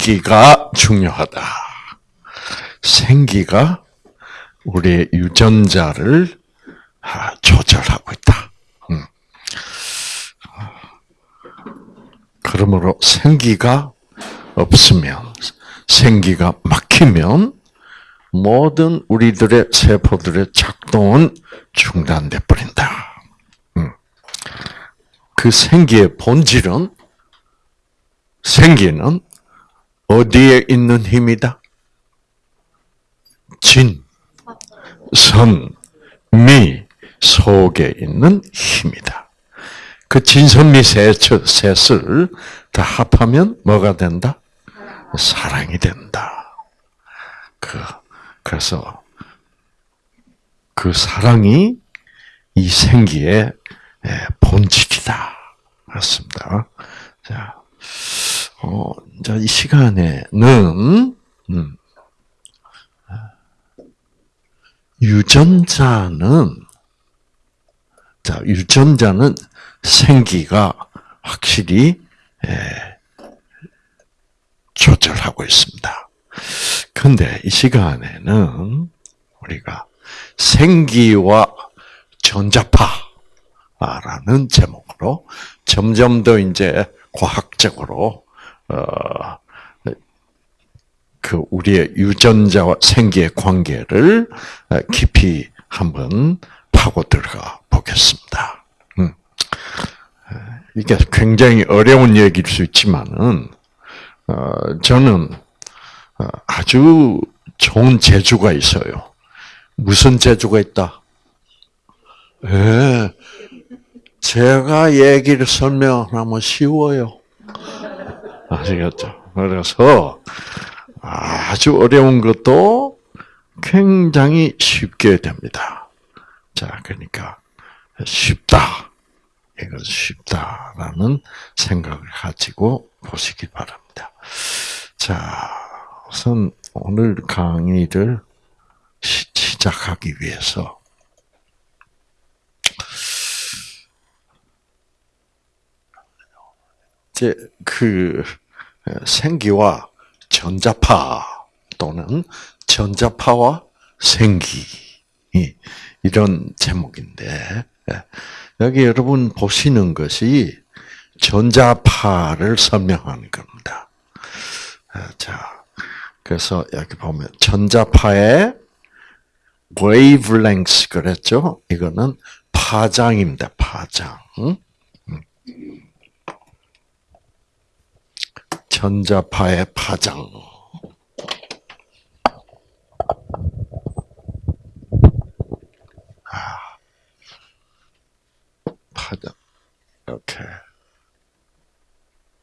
생기가 중요하다. 생기가 우리의 유전자를 아, 조절하고 있다. 음. 그러므로 생기가 없으면, 생기가 막히면 모든 우리들의 세포들의 작동은 중단돼 버린다. 음. 그 생기의 본질은 생기는 어디에 있는 힘이다? 진, 선, 미 속에 있는 힘이다. 그 진선미 셋을 다 합하면 뭐가 된다? 사랑이 된다. 그, 그래서 그 사랑이 이 생기의 본질이다. 그렇습니다. 자, 어, 자, 이 시간에는, 음, 유전자는, 자, 유전자는 생기가 확실히, 에, 조절하고 있습니다. 근데 이 시간에는 우리가 생기와 전자파라는 제목으로 점점 더 이제 과학적으로 어, 그 우리의 유전자와 생기의 관계를 깊이 한번 파고 들어가 보겠습니다. 음. 이게 굉장히 어려운 얘기일 수 있지만은 어, 저는 어, 아주 좋은 재주가 있어요. 무슨 재주가 있다? 예, 제가 얘기를 설명하면 쉬워요. 아시겠죠? 그래서 아주 어려운 것도 굉장히 쉽게 됩니다. 자, 그러니까 쉽다. 이건 쉽다라는 생각을 가지고 보시기 바랍니다. 자, 우선 오늘 강의를 시작하기 위해서 이제 그 생기와 전자파 또는 전자파와 생기 이런 제목인데 여기 여러분 보시는 것이 전자파를 설명하는 겁니다. 자, 그래서 여기 보면 전자파의 wavelength 그랬죠? 이거는 파장입니다. 파장. 전자파의 파장. 아, 파장. 이렇게.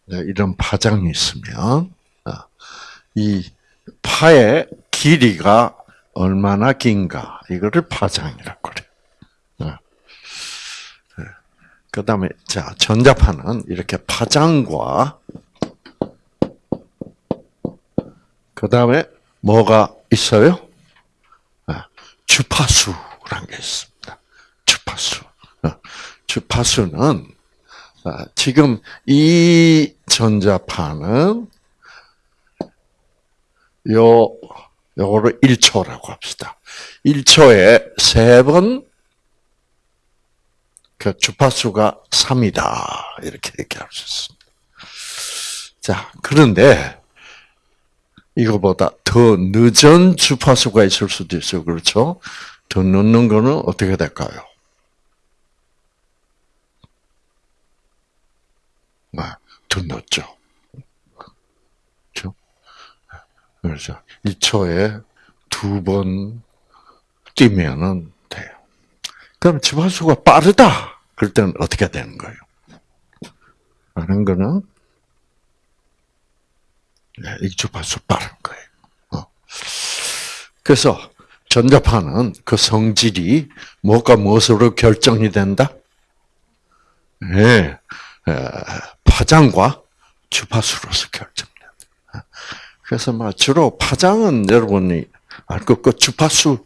네, 이런 파장이 있으면, 아, 이 파의 길이가 얼마나 긴가, 이거를 파장이라고 그래요. 아. 네. 그 다음에, 자, 전자파는 이렇게 파장과 그 다음에 뭐가 있어요? 아, 주파수라는 게 있습니다. 주파수. 어, 주파수는 아, 지금 이 전자파는 요 요거를 1초라고 합시다. 1초에 세 번 그 주파수가 3이다. 이렇게 얘기할 수 있습니다. 자, 그런데 이거보다 더 늦은 주파수가 있을 수도 있어요. 그렇죠? 더 늦는 거는 어떻게 될까요? 아, 더 늦죠. 그렇죠? 그렇죠. 2초에 두 번 뛰면은 돼요. 그럼 주파수가 빠르다. 그럴 때는 어떻게 되는 거예요? 빠른 거는 네, 익주파수 빠른 거예요. 어. 그래서 전자파는 그 성질이 뭐가 무엇으로 결정이 된다? 네, 파장과 주파수로서 결정된다. 그래서 막 주로 파장은 여러분이 알고 그 주파수,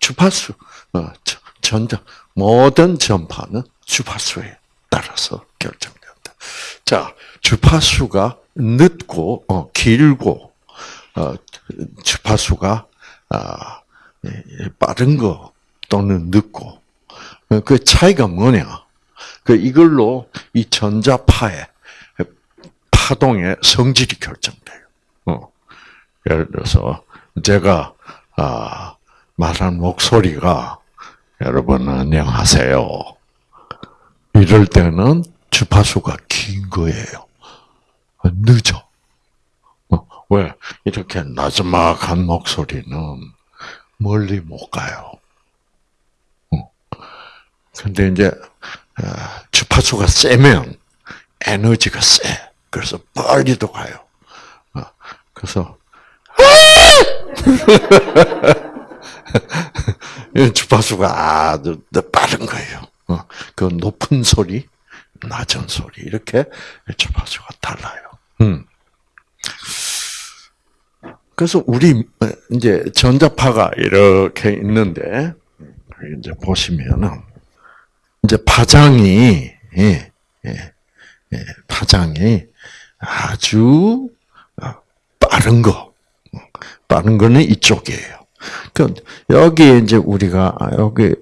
주파수, 어, 전자 모든 전파는 주파수에 따라서 결정된다. 자, 주파수가 늦고 어, 길고 어, 주파수가 아, 빠른 거 또는 늦고 그 차이가 뭐냐? 그 이걸로 이 전자파의 파동의 성질이 결정돼요. 어. 예를 들어서 제가 아, 말한 목소리가 여러분 안녕하세요. 이럴 때는 주파수가 긴 거예요. 늦어. 어, 왜? 이렇게 나지막한 목소리는 멀리 못 가요. 어. 근데 이제 아, 주파수가 세면 에너지가 세. 그래서 빨리도 가요. 어, 그래서 주파수가 아주 빠른 거예요. 어, 그 높은 소리, 낮은 소리 이렇게 주파수가 달라요. 음. 그래서 우리 이제 전자파가 이렇게 있는데 이제 보시면은 이제 파장이 예, 예, 예, 파장이 아주 빠른 거, 빠른 거는 이쪽이에요. 그 여기 이제 우리가 여기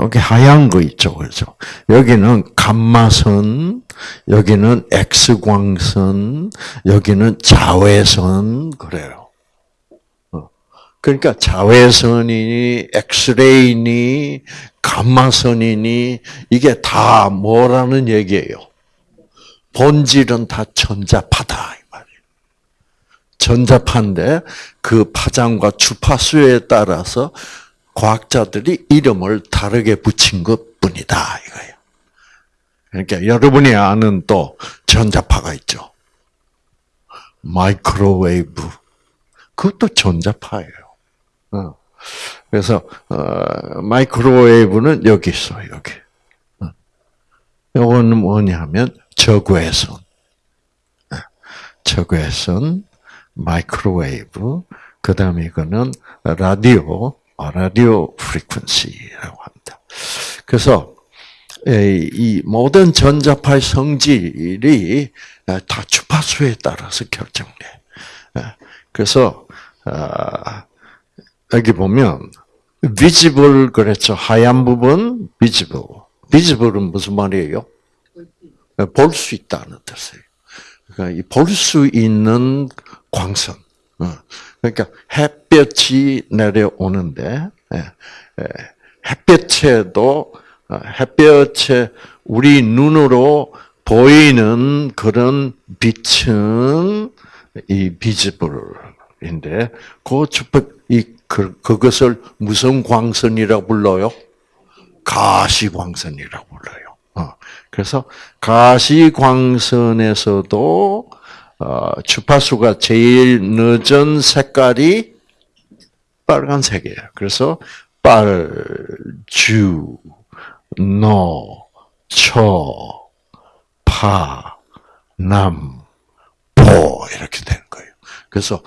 여기 하얀 거 있죠, 그렇죠? 여기는 감마선, 여기는 X 광선, 여기는 자외선 그래요. 어. 그러니까 자외선이니 엑스레이니 감마선이니 이게 다 뭐라는 얘기예요? 본질은 다 전자파다. 전자파인데 그 파장과 주파수에 따라서 과학자들이 이름을 다르게 붙인 것 뿐이다. 이거예요. 그러니까 여러분이 아는 또 전자파가 있죠. 마이크로웨이브. 그것도 전자파예요. 어. 그래서 어, microwave는 여기 있어 여기. 어. 이거는 뭐냐면 적외선. 적외선 microwave, 그 다음에 이거는 라디오, 아, radio frequency라고 합니다. 그래서 이 모든 전자파의 성질이 다 주파수에 따라서 결정돼. 그래서 아, 여기 보면 visible 그랬죠. 하얀 부분 visible. visible은 무슨 말이에요? 볼 수 있다는 뜻이에요. 그러니까 볼 수 있는 광선. 어. 그러니까 햇볕이 내려오는데 예, 예, 햇볕에도 어, 햇볕에 우리 눈으로 보이는 그런 빛은 이 비지블인데 그 주법 이 그, 그것을 무슨 광선이라고 불러요? 가시광선이라고 불러요. 어. 그래서 가시광선에서도 어, 주파수가 제일 늦은 색깔이 빨간색이에요. 그래서 빨, 주, 노, 초, 파, 남, 보 이렇게 되는 거예요. 그래서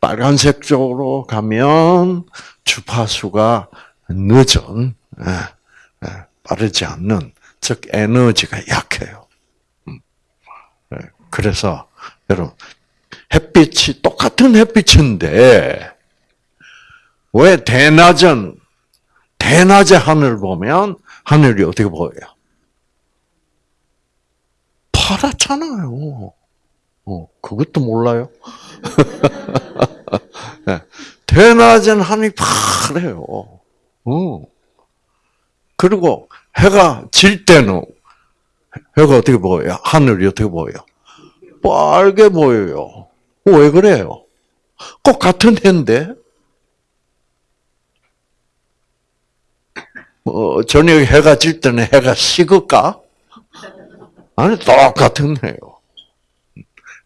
빨간색 쪽으로 가면 주파수가 늦은 예, 예, 빠르지 않는 즉 에너지가 약해요. 음. 예, 그래서 여러분, 햇빛이 똑같은 햇빛인데 왜 대낮은 대낮에 하늘 보면 하늘이 어떻게 보여요? 파랗잖아요. 어, 그것도 몰라요? 네. 대낮엔 하늘이 파래요. 어. 그리고 해가 질 때는 해가 어떻게 보여요? 하늘이 어떻게 보여요? 빨개 보여요. 왜 그래요? 꼭 같은 해인데? 뭐, 저녁에 해가 질 때는 해가 식을까? 아니, 똑같은 해요.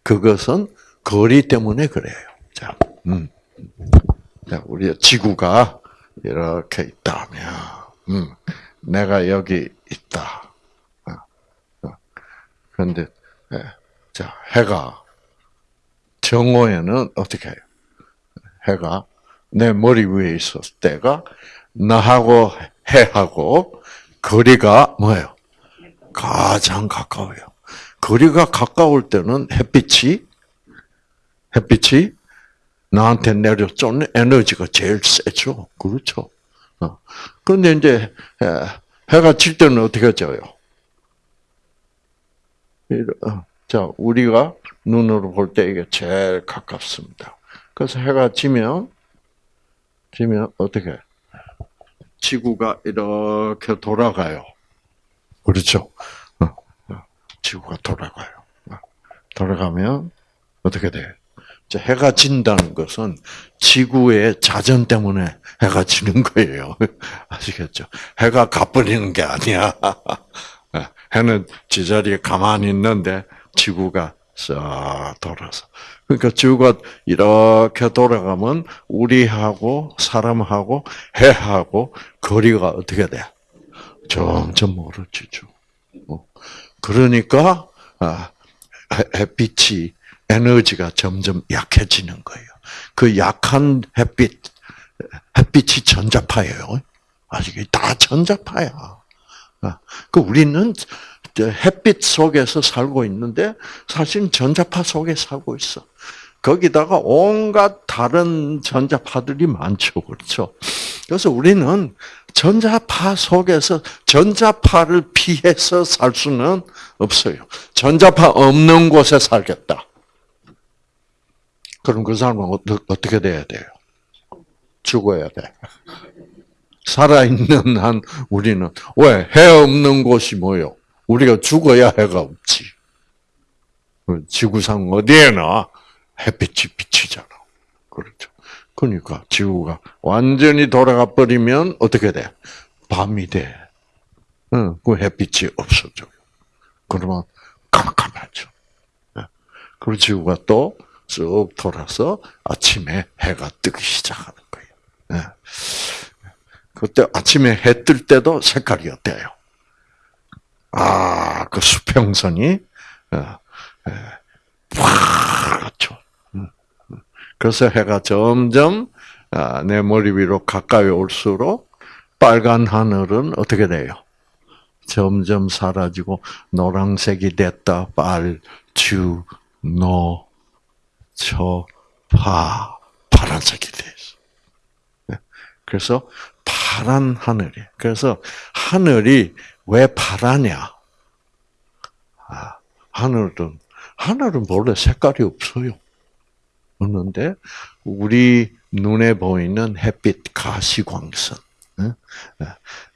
그것은 거리 때문에 그래요. 자, 음. 자, 우리 지구가 이렇게 있다면, 음, 내가 여기 있다. 어, 어. 그런데, 예. 자, 해가 정오에는 어떻게 해요? 해가 내 머리 위에 있었을 때가 나하고 해하고 거리가 뭐예요? 가장 가까워요. 거리가 가까울 때는 햇빛이 햇빛이 나한테 내려쫓는 에너지가 제일 세죠. 그렇죠. 어. 그런데 이제 해, 해가 질 때는 어떻게 져요? 어, 자, 우리가 눈으로 볼 때 이게 제일 가깝습니다. 그래서 해가 지면, 지면 어떻게? 지구가 이렇게 돌아가요. 그렇죠? 어, 지구가 돌아가요. 돌아가면 어떻게 돼? 해가 진다는 것은 지구의 자전 때문에 해가 지는 거예요. 아시겠죠? 해가 가버리는 게 아니야. 해는 제자리에 가만히 있는데 지구가 싹 돌아서. 그러니까 지구가 이렇게 돌아가면 우리하고 사람하고 해하고 거리가 어떻게 돼? 점점 멀어지죠. 어. 그러니까 아, 햇빛이 에너지가 점점 약해지는 거예요. 그 약한 햇빛, 햇빛이 전자파예요. 아시겠? 다 전자파야. 아, 그 우리는 햇빛 속에서 살고 있는데 사실 전자파 속에 살고 있어. 거기다가 온갖 다른 전자파들이 많죠. 그렇죠? 그래서 우리는 전자파 속에서 전자파를 피해서 살 수는 없어요. 전자파 없는 곳에 살겠다. 그럼 그 사람은 어떻게 돼야 돼요? 죽어야 돼. 살아있는 한 우리는 왜 해 없는 곳이 뭐요? 우리가 죽어야 해가 없지. 지구상 어디에나 햇빛이 비치잖아. 그렇죠. 그러니까 지구가 완전히 돌아가 버리면 어떻게 돼? 밤이 돼. 응, 그 햇빛이 없어져요. 그러면 깜깜하죠. 그리고 지구가 또 쭉 돌아서 아침에 해가 뜨기 시작하는 거예요. 그때 아침에 해 뜰 때도 색깔이 어때요? 아, 그 수평선이 음. 그래서 해가 점점 아, 내 머리 위로 가까이 올수록 빨간 하늘은 어떻게 돼요? 점점 사라지고 노란색이 됐다. 빨, 주, 노, 저, 파, 파란색이 돼 있어. 네. 그래서 파란 하늘이. 그래서 하늘이 왜 파라냐? 아, 하늘은 하늘은 원래 색깔이 없어요. 없는데 우리 눈에 보이는 햇빛 가시광선.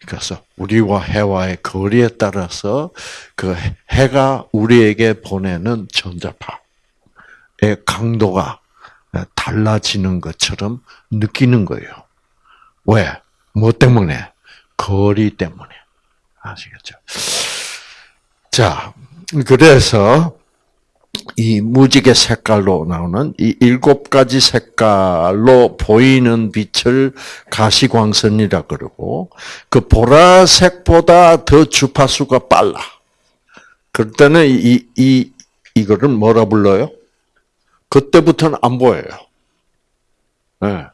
그래서 우리와 해와의 거리에 따라서 그 해가 우리에게 보내는 전자파의 강도가 달라지는 것처럼 느끼는 거예요. 왜? 뭐 때문에? 거리 때문에. 아시겠죠? 자, 그래서 이 무지개 색깔로 나오는 이 일곱 가지 색깔로 보이는 빛을 가시광선이라 그러고 그 보라색보다 더 주파수가 빨라. 그럴 때는 이, 이, 이거를 뭐라 불러요? 그때부터는 안 보여요. 네.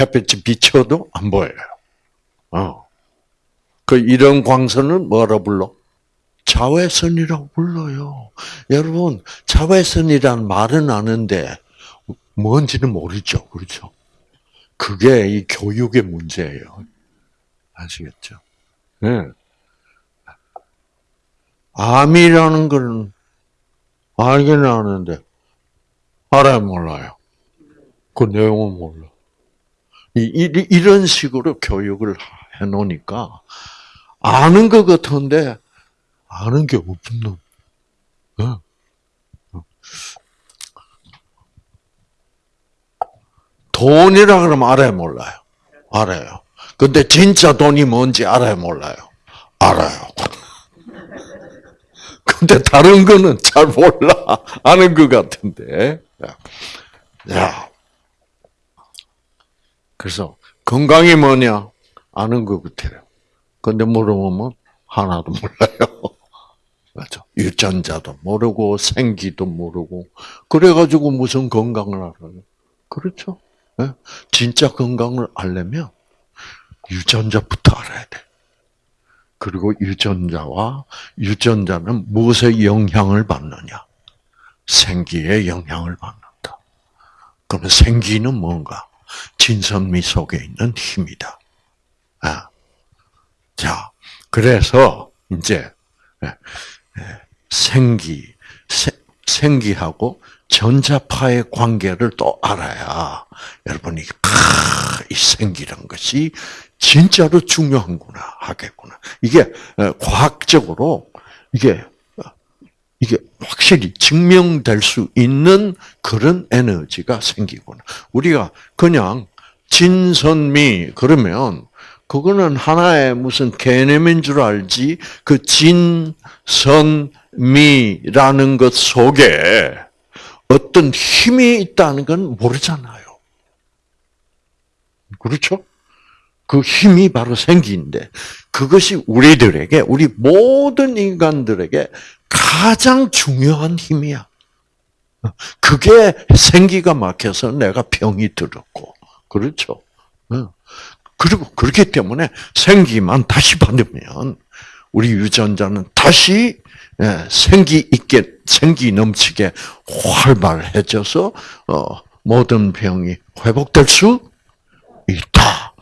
햇빛이 비쳐도 안 보여요. 어. 그 이런 광선을 뭐라 불러? 자외선이라고 불러요. 여러분, 자외선이란 말은 아는데 뭔지는 모르죠. 그렇죠? 그게 이 교육의 문제예요. 아시겠죠? 네. 암이라는 걸 알기는 아는데 알아야 몰라요. 그 내용은 몰라. 이, 이, 이 런 식으로 교육을 해놓으니까 아는 것 같은데 아는 게 없는. 어? 돈이라 그러면 알아요, 몰라요? 알아요. 근데 진짜 돈이 뭔지 알아요, 몰라요? 알아요. 근데 다른 거는 잘 몰라. 아는 것 같은데. 야. 그래서 건강이 뭐냐? 아는 것 같아요. 근데 물어보면 하나도 몰라요. 맞죠? 유전자도 모르고 생기도 모르고 그래가지고 무슨 건강을 알아요? 그렇죠? 네? 진짜 건강을 알려면 유전자부터 알아야 돼. 그리고 유전자와 유전자는 무엇의 영향을 받느냐? 생기의 영향을 받는 그러면 생기는 뭔가? 진선미 속에 있는 힘이다. 아. 자, 그래서 이제 예, 예, 생기, 생기하고 전자파의 관계를 또 알아야 여러분이 아, 이 생기란 것이 진짜로 중요한구나 하겠구나. 이게 어, 과학적으로 이게 어, 이게 확실히 증명될 수 있는 그런 에너지가 생기구나. 우리가 그냥 진선미 그러면 그거는 하나의 무슨 개념인 줄 알지 그 진선미라는 것 속에 어떤 힘이 있다는 건 모르잖아요. 그렇죠? 그 힘이 바로 생기인데 그것이 우리들에게 우리 모든 인간들에게 가장 중요한 힘이야. 그게 생기가 막혀서 내가 병이 들었고 그렇죠. 그리고 그렇기 때문에 생기만 다시 받으면 우리 유전자는 다시 예, 생기 있게 생기 넘치게 활발해져서 어, 모든 병이 회복될 수 있다.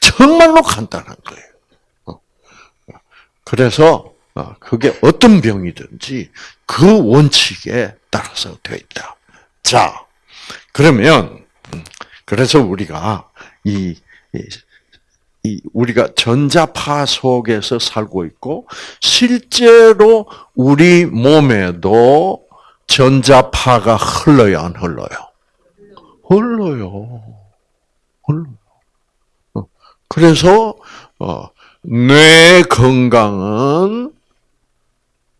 정말로 간단한 거예요. 어. 그래서 어, 그게 어떤 병이든지 그 원칙에 따라서 되어 있다. 자, 그러면 음, 그래서 우리가 이, 이 우리가 전자파 속에서 살고 있고 실제로 우리 몸에도 전자파가 흘러요, 안 흘러요? 흘러요. 흘러. 그래서 어, 뇌 건강은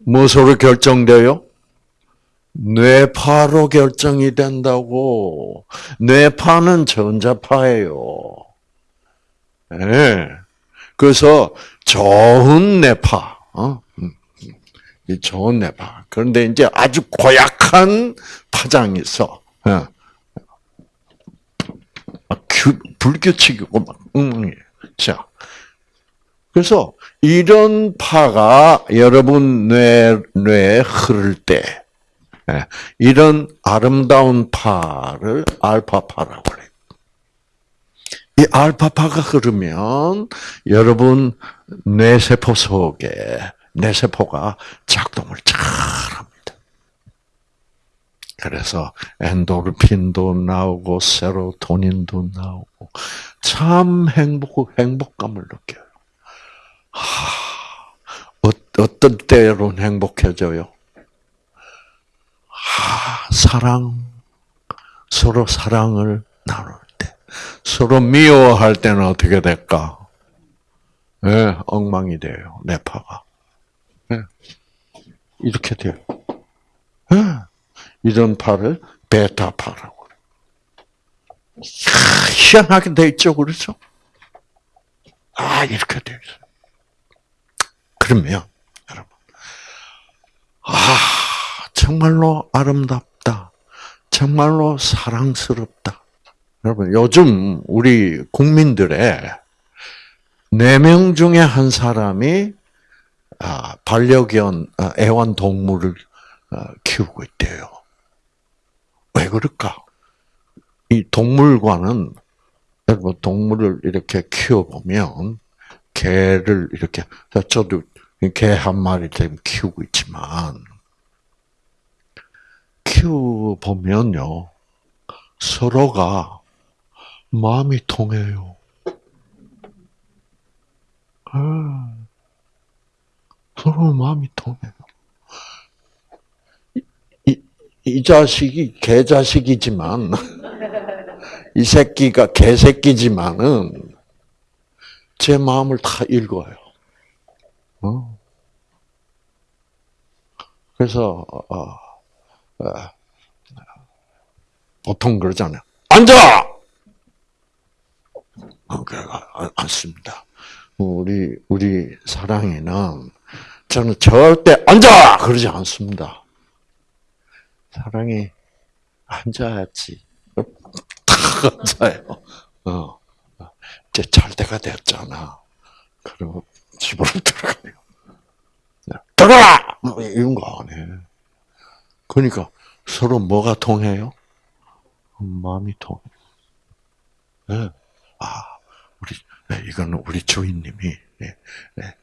무엇으로 결정돼요? 뇌파로 결정이 된다고. 뇌파는 전자파예요. 네. 그래서 좋은 뇌파, 어? 음, 음. 좋은 뇌파. 그런데 이제 아주 고약한 파장이 있어. 어. 불규칙이고 막 엉망이에요. 자, 그래서 이런 파가 여러분 뇌, 뇌에 흐를 때, 예, 이런 아름다운 파를 알파파라고 그래요. 이 알파파가 흐르면 여러분 뇌세포 속에 뇌세포가 작동을 잘 합니다. 그래서 엔도르핀도 나오고 세로토닌도 나오고 참 행복 행복감을 느껴요. 하, 어, 어떤 때로는 행복해져요. 하, 사랑 서로 사랑을 나눌 때 서로 미워할 때는 어떻게 될까? 네, 엉망이 돼요. 내파가. 네. 이렇게 돼요. 네. 이런 파를 베타파라고. 희한하게 돼 있죠, 그렇죠? 아, 이렇게 돼 있어요. 그러면, 여러분. 아, 정말로 아름답다. 정말로 사랑스럽다. 여러분, 요즘 우리 국민들의 네 명 중에 한 사람이 아, 반려견, 아, 애완동물을 어, 키우고 있대요. 왜 그럴까? 이 동물과는 여러분 동물을 이렇게 키워보면 개를 이렇게 저도 개 한 마리 좀 키우고 있지만 키워보면요 서로가 마음이 통해요. 아, 서로 마음이 통해요. 이 자식이 개 자식이지만 이 새끼가 개 새끼지만은 제 마음을 다 읽어요. 어? 그래서 어, 어, 보통 그러잖아요. 앉아. 어, 앉습니다. 우리 우리 사랑이는 저는 절대 앉아 그러지 않습니다. 사랑이 앉아야지. 탁 앉아요. 어. 이제 잘 때가 됐잖아. 그리고 집으로 들어가요. 들어가! 뭐 이런 거 안 해. 그러니까 서로 뭐가 통해요? 마음이 통. 네. 아, 우리 네, 이거는 우리 주인님이 네, 네,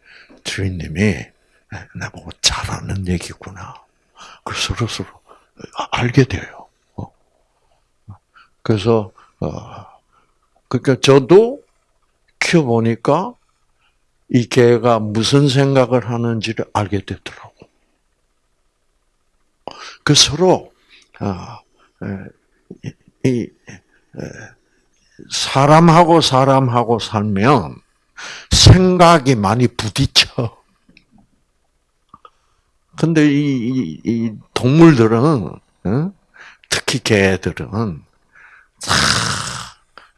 주인님이 네, 나보고 잘하는 얘기구나. 그 서로 서로 알게 돼요. 어. 그래서 어, 그러니까 저도 키워 보니까 이 개가 무슨 생각을 하는지를 알게 되더라고. 그 서로 아, 이 사람하고 사람하고 살면 생각이 많이 부딪혀. 근데 이, 이, 이 동물들은 특히 개들은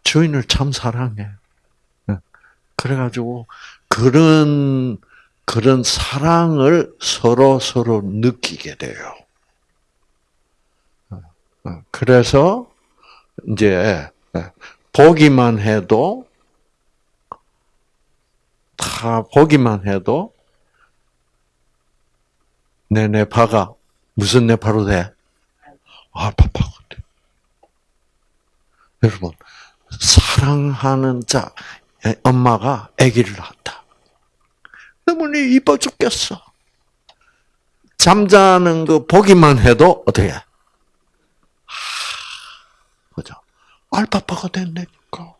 주인을 참 사랑해. 그래가지고 그런 그런 사랑을 서로 서로 느끼게 돼요. 그래서 이제 보기만 해도 다 보기만 해도 내 뇌파가 무슨 뇌파로 돼? 알파파가 돼. 여러분 사랑하는 자 엄마가 아기를 낳았다. 너무나 이뻐 죽겠어. 잠자는 거 보기만 해도 어떻게? 그죠? 알파파가 된다니까.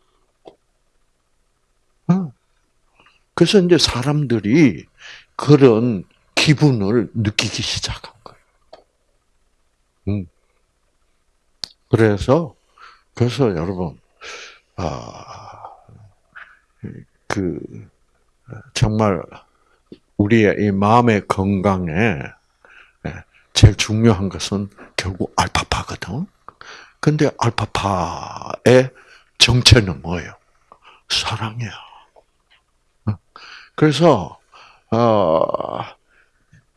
응. 그래서 이제 사람들이 그런 기분을 느끼기 시작한 거예요. 응. 그래서, 그래서 여러분, 아, 그, 정말, 우리의 이 마음의 건강에 제일 중요한 것은 결국 알파파거든. 근데 알파파의 정체는 뭐예요? 사랑이야. 그래서 어,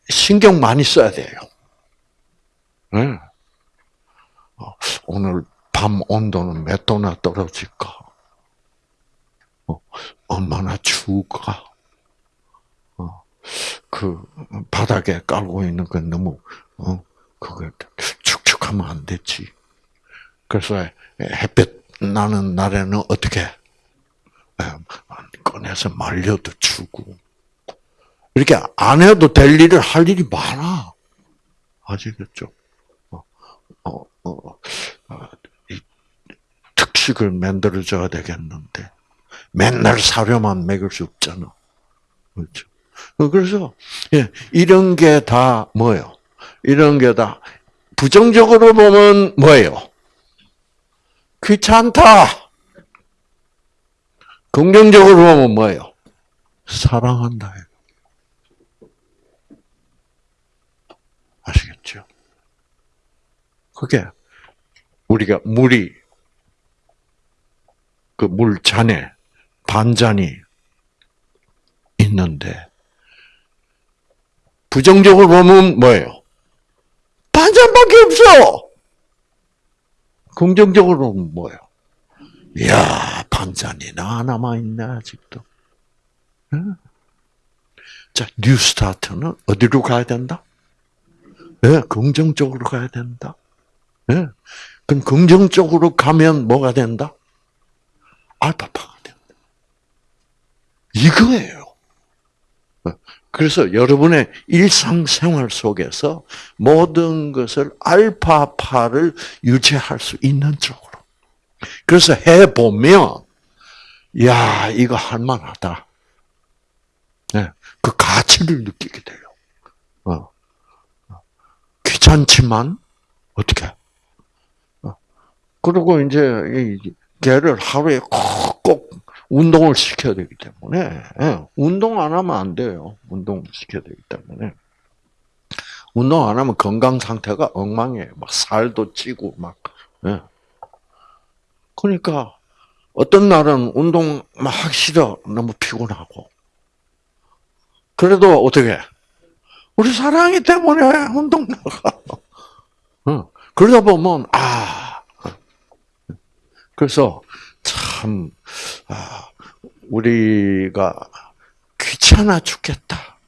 신경 많이 써야 돼요. 네. 오늘 밤 온도는 몇 도나 떨어질까? 어, 얼마나 추울까? 어, 그 바닥에 깔고 있는 건 너무 어, 그거 축축하면 안 되지. 그래서 햇볕 나는 날에는 어떻게 꺼내서 말려도 주고 이렇게 안 해도 될 일을 할 일이 많아. 아시겠죠? 어, 어, 어, 어 특식을 만들어줘야 되겠는데 맨날 사료만 먹을 수 없잖아. 그렇죠? 그래서 예, 이런 게 다 뭐예요? 이런 게 다 부정적으로 보면 뭐예요? 귀찮다. 긍정적으로 보면 뭐예요? 사랑한다. 아시겠죠? 그게 우리가 물이 그 물잔에 반잔이 있는데 부정적으로 보면 뭐예요? 반잔밖에 없어. 긍정적으로는 뭐예요? 이야, 반잔이나 남아있네, 아직도. 자, New Start는 어디로 가야 된다? 네, 긍정적으로 가야 된다. 네. 그럼 긍정적으로 가면 뭐가 된다? 알파파가 된다. 이거예요. 그래서 여러분의 일상생활 속에서 모든 것을 알파파를 유지할 수 있는 쪽으로. 그래서 해보면, 야, 이거 할만하다. 네, 그 가치를 느끼게 돼요. 어. 귀찮지만, 어떻게? 어. 그리고 이제, 이 개를 하루에 꼭 운동을 시켜야 되기 때문에 예, 운동 안 하면 안 돼요. 운동 시켜야 되기 때문에 운동 안 하면 건강 상태가 엉망이에요. 막 살도 찌고 막. 예. 그러니까 어떤 날은 운동 막 하기 싫어 너무 피곤하고 그래도 어떻게 우리 사랑이 때문에 운동 나가. 어. 그러다 보면 아 그래서 참, 아, 우리가 귀찮아 죽겠다.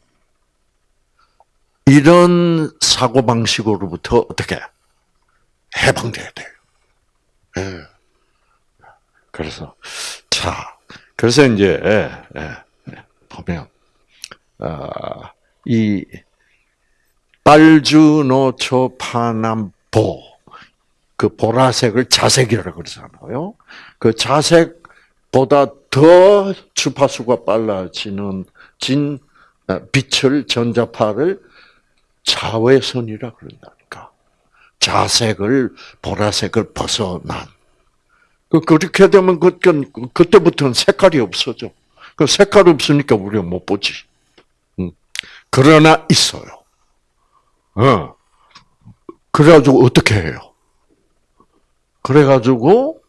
이런 사고 방식으로부터 어떻게 해방돼야 돼요. 예. 그래서 자, 그래서 이제 예, 예, 보면 어, 이 빨주노초 파남보 그 보라색을 자색이라고 그러잖아요. 그 자색 보다 더 주파수가 빨라지는 진 어, 빛을 전자파를 자외선이라 그런다니까. 자색을 보라색을 벗어난. 그 그렇게 되면 그 그때부터는 색깔이 없어져. 그 색깔 없으니까 우리가 못 보지. 음. 그러나 있어요. 어. 그래가지고 어떻게 해요? 그래가지고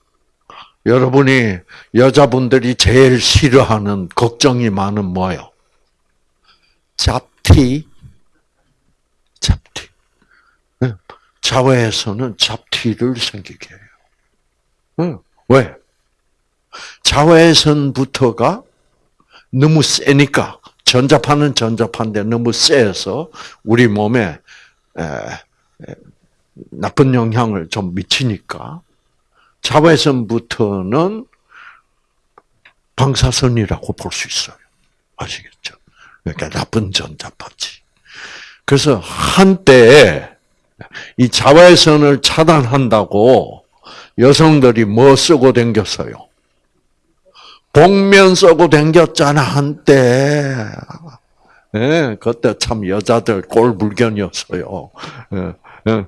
여러분이 여자분들이 제일 싫어하는 걱정이 많은 뭐요? 잡티, 잡티. 네. 자외에서는 잡티를 생기게 해요. 네. 왜? 자외선부터가 너무 세니까 전자파는 전자파인데 너무 세서 우리 몸에 나쁜 영향을 좀 미치니까 자외선부터는 방사선이라고 볼 수 있어요. 아시겠죠? 그러니까 나쁜 전자파지. 그래서 한때 이 자외선을 차단한다고 여성들이 뭐 쓰고 댕겼어요? 복면 쓰고 댕겼잖아 한때. 예, 그때 참 여자들 꼴불견이었어요. 예, 예.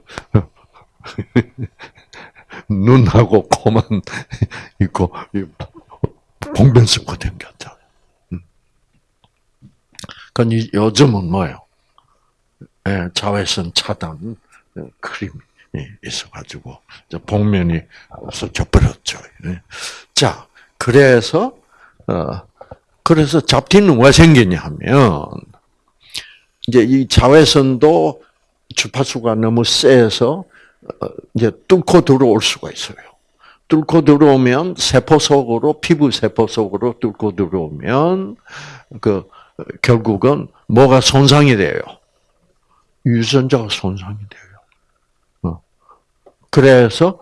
눈하고 코만 있고 봉변 쓰고 댕겼잖아요. 그러니 요즘은 뭐예요? 예, 자외선 차단 크림이 있어가지고 복면이 없어져 버렸죠. 예. 자, 그래서 어, 그래서 잡티는 왜 생기냐면 이제 이 자외선도 주파수가 너무 세서 어, 이제 뚫고 들어올 수가 있어요. 뚫고 들어오면 세포 속으로 피부 세포 속으로 뚫고 들어오면 그 결국은 뭐가 손상이 돼요. 유전자가 손상이 돼요. 어. 그래서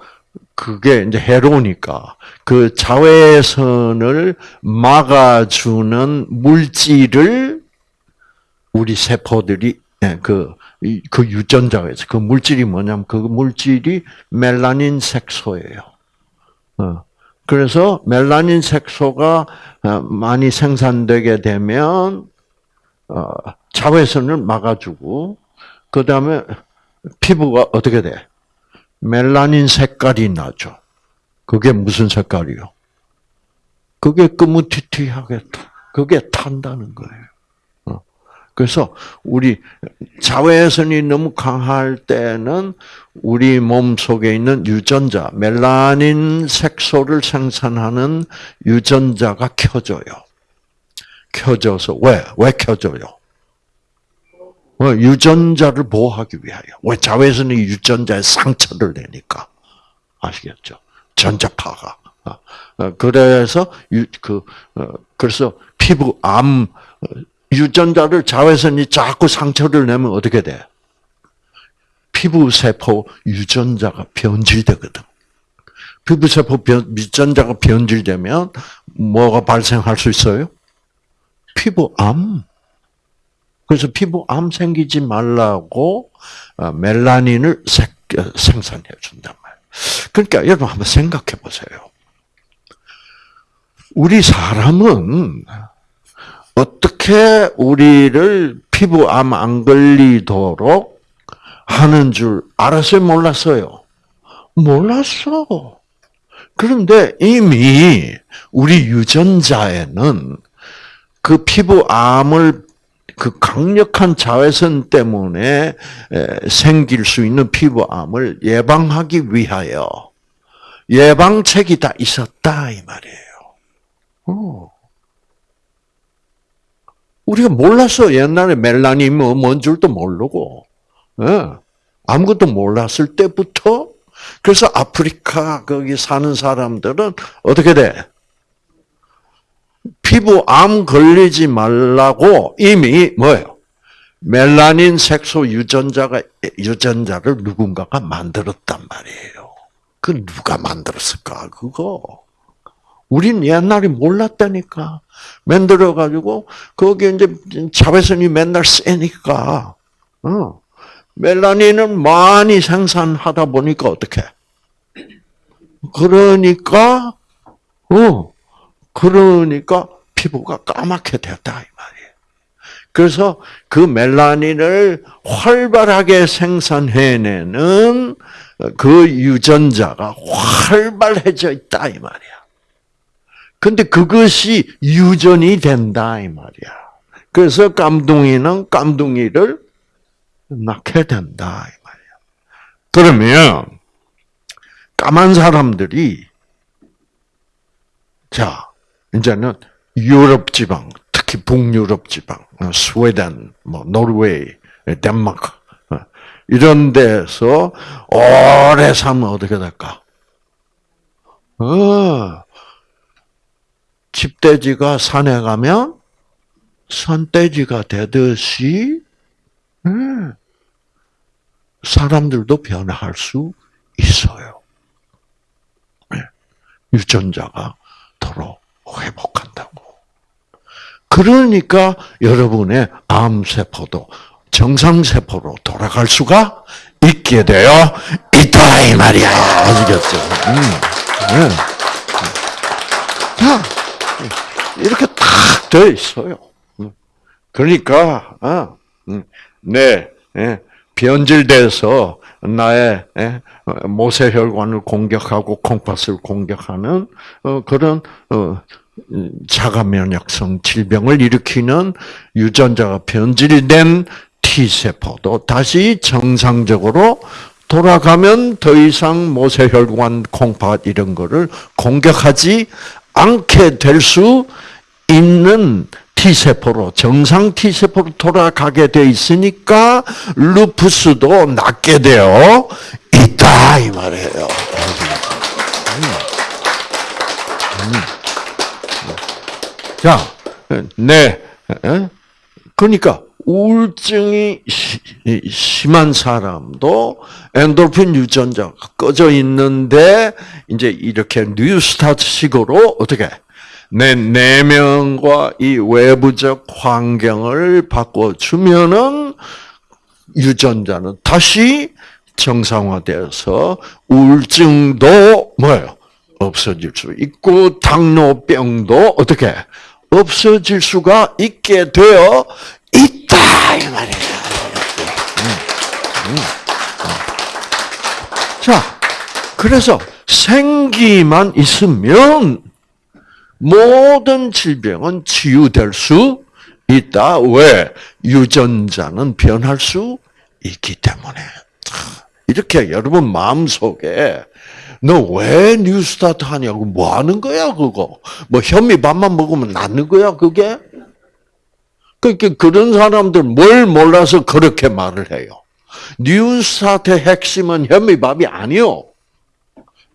그게 이제 해로우니까 그 자외선을 막아주는 물질을 우리 세포들이 예, 그, 그 유전자가 있어. 그 물질이 뭐냐면 그 물질이 멜라닌 색소예요. 어. 그래서 멜라닌 색소가 어, 많이 생산되게 되면 어, 자외선을 막아주고 그 다음에 피부가 어떻게 돼? 멜라닌 색깔이 나죠. 그게 무슨 색깔이요? 그게 끄무티티하게 그게 탄다는 거예요. 그래서 우리 자외선이 너무 강할 때는 우리 몸 속에 있는 유전자, 멜라닌 색소를 생산하는 유전자가 켜져요. 켜져서 왜? 왜 켜져요? 어, 유전자를 보호하기 위하여. 왜 자외선이 유전자에 상처를 내니까 아시겠죠? 전자파가. 어, 어, 그래서 그 그래서 피부 암 유전자를 자외선이 자꾸 상처를 내면 어떻게 돼? 피부세포 유전자가 변질되거든. 피부세포 유전자가 변질되면 뭐가 발생할 수 있어요? 피부암. 그래서 피부암 생기지 말라고 어, 멜라닌을 어, 생산해 준단 말이에요. 그러니까 여러분 한번 생각해 보세요. 우리 사람은 어떻게 우리를 피부암 안 걸리도록 하는 줄 알았어요? 몰랐어요? 몰랐어. 그런데 이미 우리 유전자에는 그 피부암을 그 강력한 자외선 때문에 생길 수 있는 피부암을 예방하기 위하여 예방책이 다 있었다 이 말이에요. 어. 우리가 몰랐어. 옛날에 멜라닌 뭐, 뭔 줄도 모르고. 예. 아무것도 몰랐을 때부터 그래서 아프리카 거기 사는 사람들은 어떻게 돼? 피부암 걸리지 말라고 이미 뭐예요? 멜라닌 색소 유전자가 유전자를 누군가가 만들었단 말이에요. 그 누가 만들었을까, 그거? 우린 옛날에 몰랐다니까. 만들어가지고, 거기 이제 자외선이 맨날 세니까, 어. 멜라닌을 많이 생산하다 보니까 어떻게? 그러니까, 어, 그러니까 피부가 까맣게 됐다, 이 말이에요. 그래서 그 멜라닌을 활발하게 생산해내는 그 유전자가 활발해져 있다, 이 말이야. 근데 그것이 유전이 된다, 이 말이야. 그래서 깜둥이는 깜둥이를 낳게 된다, 이 말이야. 그러면, 까만 사람들이, 자, 이제는 유럽 지방, 특히 북유럽 지방, 어, 스웨덴, 뭐, 노르웨이, 덴마크, 어, 이런 데서 오래 살면 어떻게 될까? 어, 집돼지가 산에 가면 산돼지가 되듯이 음, 사람들도 변할 수 있어요. 네. 유전자가 도로 회복한다고. 그러니까 여러분의 암세포도 정상세포로 돌아갈 수가 있게 되어 있다, 이 말이야. 아시겠죠? 음, 네. 자, 이렇게 탁 되어 있어요. 그러니까, 어, 네, 변질돼서 나의 모세혈관을 공격하고 콩팥을 공격하는 어, 그런 어, 자가 면역성 질병을 일으키는 유전자가 변질된 T 세포도 다시 정상적으로 돌아가면 더 이상 모세혈관, 콩팥 이런 거를 공격하지 않게 될 수 있는 T세포로, 정상 T세포로 돌아가게 돼 있으니까, 루푸스도 낫게 되어 있다, 이 말이에요. 자, 네. 그러니까, 우울증이 심한 사람도 엔돌핀 유전자가 꺼져 있는데, 이제 이렇게 뉴스타트식으로 어떻게, 내 내면과 이 외부적 환경을 바꿔주면은 유전자는 다시 정상화되어서 우울증도 뭐예요? 없어질 수 있고 당뇨병도 어떻게 없어질 수가 있게 되어 있다 이 말이에요. 음, 음, 음. 자, 그래서 생기만 있으면 모든 질병은 치유될 수 있다. 왜? 유전자는 변할 수 있기 때문에. 이렇게 여러분 마음속에 너 왜 뉴스타트 하냐고 뭐 하는 거야 그거? 뭐 현미밥만 먹으면 낫는 거야 그게? 그러니까 그런 사람들 뭘 몰라서 그렇게 말을 해요. 뉴스타트의 핵심은 현미밥이 아니요.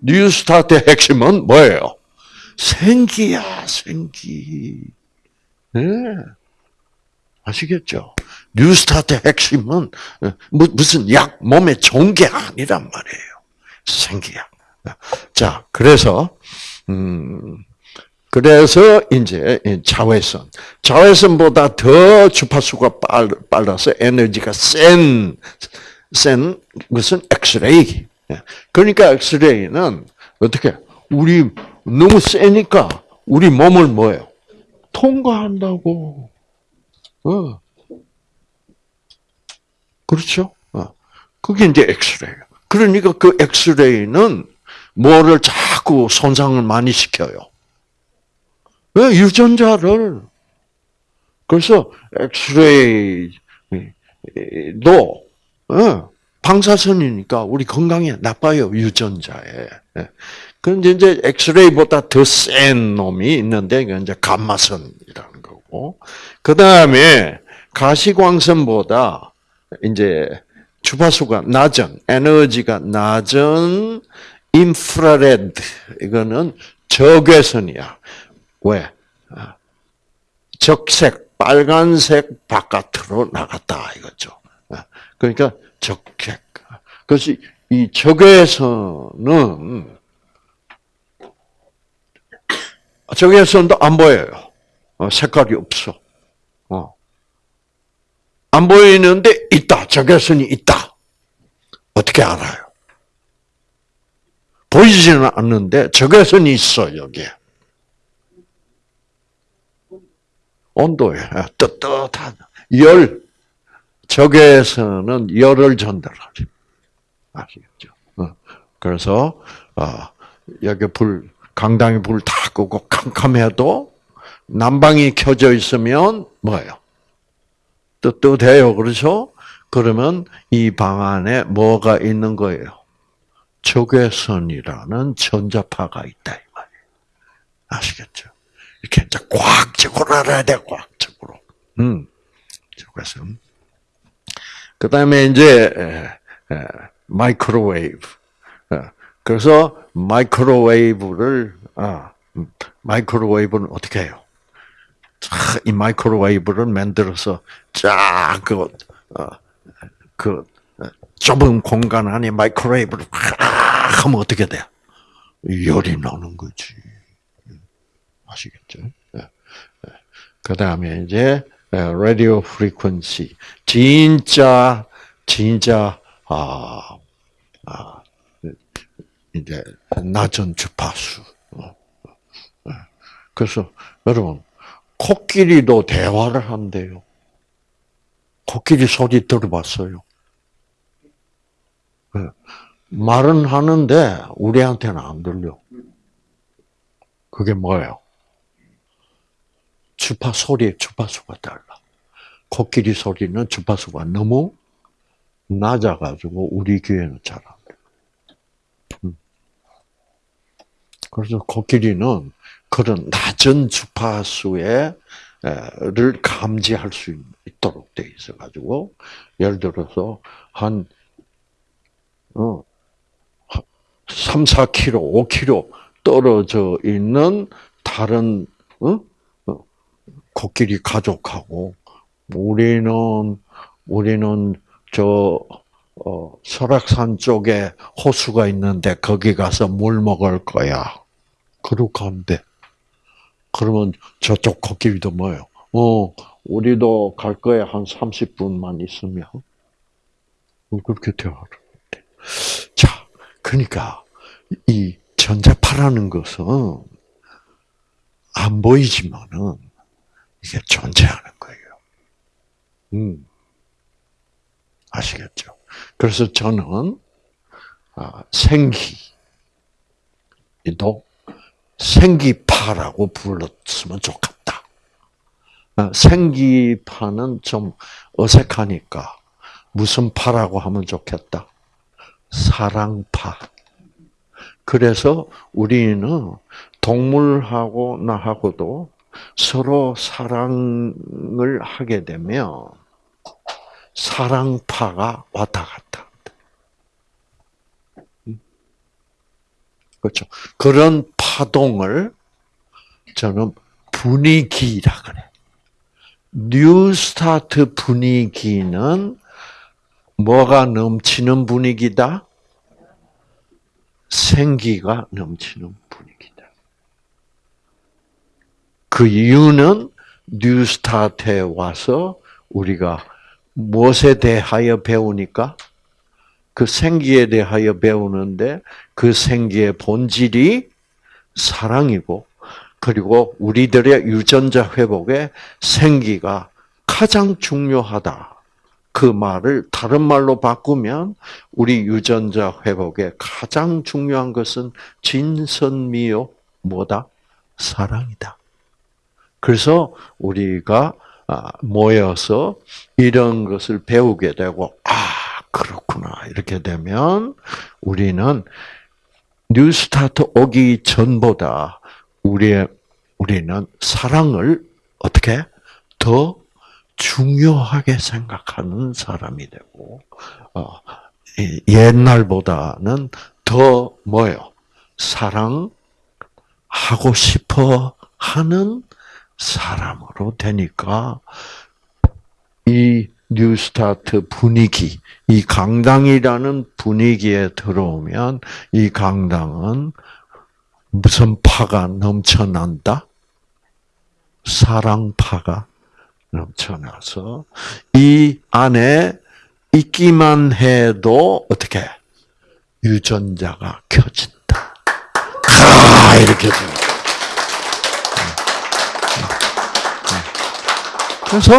뉴스타트의 핵심은 뭐예요? 생기야, 생기. 네. 아시겠죠? 뉴스타트 핵심은 어, 무슨 약, 몸에 좋은 게 아니란 말이에요. 생기야. 자, 그래서, 음, 그래서 이제 자외선. 자외선보다 더 주파수가 빨라서 에너지가 센, 센 것은 엑스레이. 그러니까 엑스레이는 어떻게, 우리 너무 세니까 우리 몸을 뭐예요? 통과한다고. 어. 그렇죠? 어. 그게 이제 엑스레이. 그러니까 그 엑스레이는 뭐를 자꾸 손상을 많이 시켜요. 왜? 유전자를. 그래서 엑스레이도, 어, 방사선이니까 우리 건강에 나빠요, 유전자에. 예. 그런데 이제 엑스레이보다 더 센 놈이 있는데, 그 이제 감마선이라는 거고. 그 다음에 가시광선보다 이제 주파수가 낮은, 에너지가 낮은 인프라레드, 이거는 적외선이야. 왜? 아, 적색, 빨간색 바깥으로 나갔다, 이거죠. 아, 그러니까 적색. 그것이 이 적외선은 적외선도 안 보여요. 어, 색깔이 없어. 어. 안 보이는데 있다. 적외선이 있다. 어떻게 알아요? 보이지는 않는데 적외선이 있어 여기에. 온도에 뜨뜻한 열 적외선은 열을 전달하죠. 아시겠죠? 어. 그래서 어, 여기 불 강당에 불 다 끄고 캄캄해도 난방이 켜져 있으면 뭐예요? 뜨뜻해요. 그렇죠? 그러면 이 방 안에 뭐가 있는 거예요? 적외선이라는 전자파가 있다 이 말이에요. 아시겠죠? 이렇게 이제 과학적으로 알아야 돼, 과학적으로. 음, 적외선. 그 다음에 이제 microwave. 어, 그래서 microwave를 아, 음, microwave는 어떻게 해요? 이 microwave를 만들어서 쫙그 어, 그 좁은 공간 안에 microwave를 하면 어떻게 돼? 열이 나는 거지. 아시겠죠? 그 다음에 이제 radio frequency 진짜 진짜 아, 아 이제 낮은 주파수. 그래서 여러분 코끼리도 대화를 한대요. 코끼리 소리 들어봤어요. 말은 하는데 우리한테는 안 들려. 그게 뭐예요? 주파 소리의 주파수가 달라. 코끼리 소리는 주파수가 너무 낮아가지고 우리 귀에는 잘 안 돼. 음. 그래서 코끼리는 그런 낮은 주파수에를 감지할 수 있도록 돼 있어 가지고 예를 들어서 한 어, 3, 4km, 5km 떨어져 있는 다른 어? 어? 코끼리 가족하고 우리는 우리는 저 어, 설악산 쪽에 호수가 있는데 거기 가서 물 먹을 거야. 그러고 한대. 그러면 저쪽 코끼리도 뭐예요? 어, 우리도 갈 거야 한 30분만 있으면. 그렇게 대화를 해. 자, 그러니까 이 전자파라는 것은 안 보이지만은 이게 존재하는 거예요. 음. 아시겠죠? 그래서 저는 아, 생기도 생기파라고 불렀으면 좋겠다. 아, 생기파는 좀 어색하니까 무슨 파라고 하면 좋겠다. 사랑파. 그래서 우리는 동물하고 나하고도 서로 사랑을 하게 되면 사랑파가 왔다 갔다. 그렇죠. 그런 파동을 저는 분위기라 그래. New Start 분위기는 뭐가 넘치는 분위기다? 생기가 넘치는 분위기다. 그 이유는 New Start에 와서 우리가 무엇에 대하여 배우니까 그 생기에 대하여 배우는데 그 생기의 본질이 사랑이고 그리고 우리들의 유전자 회복에 생기가 가장 중요하다. 그 말을 다른 말로 바꾸면 우리 유전자 회복에 가장 중요한 것은 진선미요 뭐다? 사랑이다. 그래서 우리가 아, 모여서 이런 것을 배우게 되고 아 그렇구나. 이렇게 되면 우리는 뉴스타트 오기 전보다 우리의 우리는 사랑을 어떻게? 더 중요하게 생각하는 사람이 되고 어, 옛날보다는 더 뭐요 사랑하고 싶어 하는 사람으로 되니까 이 뉴스타트 분위기, 이 강당이라는 분위기에 들어오면 이 강당은 무슨 파가 넘쳐난다? 사랑파가 넘쳐나서 이 안에 있기만 해도 어떻게 유전자가 켜진다. 아 이렇게 됩니다. 그래서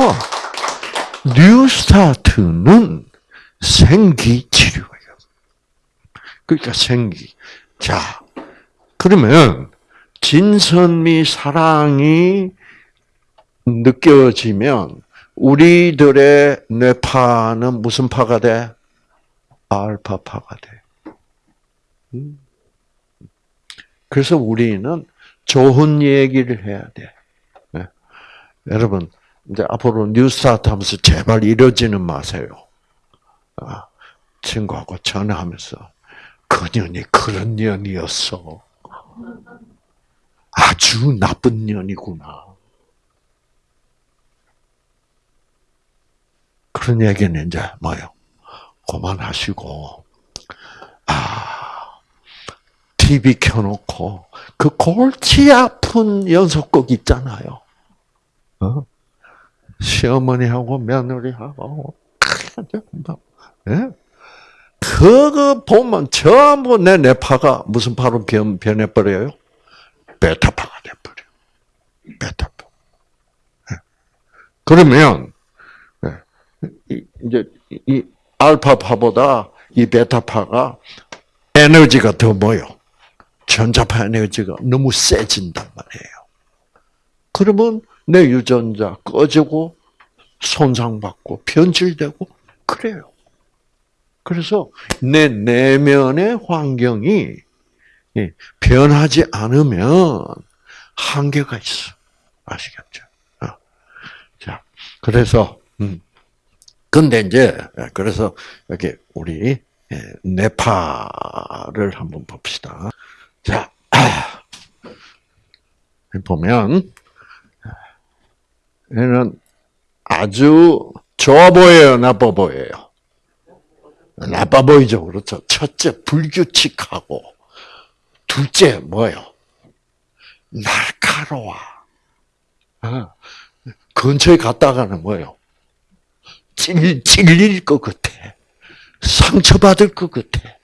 뉴스타트는 생기 치료예요. 그러니까 생기. 자, 그러면 진선미 사랑이 느껴지면 우리들의 뇌파는 무슨 파가 돼? 알파파가 돼. 음. 그래서 우리는 좋은 얘기를 해야 돼. 네. 여러분, 이제 앞으로 뉴스타트 하면서 제발 이러지는 마세요. 아, 친구하고 전화하면서 그 년이 그런 년이었어. 아주 나쁜 년이구나. 그런 얘기는 이제 뭐요? 그만하시고, 아, TV 켜놓고, 그 골치 아픈 연속곡 있잖아요. 어? 시어머니하고 며느리하고, 예? 그거 보면 전부 내 뇌파가 무슨 파로 변, 변해버려요? 베타파가 돼버려. 베타파. 예. 그러면, 이제 이 알파파보다 이 베타파가 에너지가 더 뭐요? 전자파 에너지가 너무 세진단 말이에요. 그러면 내 유전자 꺼지고 손상받고 변질되고 그래요. 그래서 내 내면의 환경이 변하지 않으면 한계가 있어. 아시겠죠? 어. 자, 그래서 음. 근데 이제 그래서 여기 우리 네파를 한번 봅시다. 자, 보면 얘는 아주 좋아 보여요, 나빠 보여요. 나빠 보이죠, 그렇죠. 첫째 불규칙하고 둘째 뭐요? 날카로워. 어. 근처에 갔다가는 뭐요? 찔, 찔릴 것 같아. 상처받을 것 같아.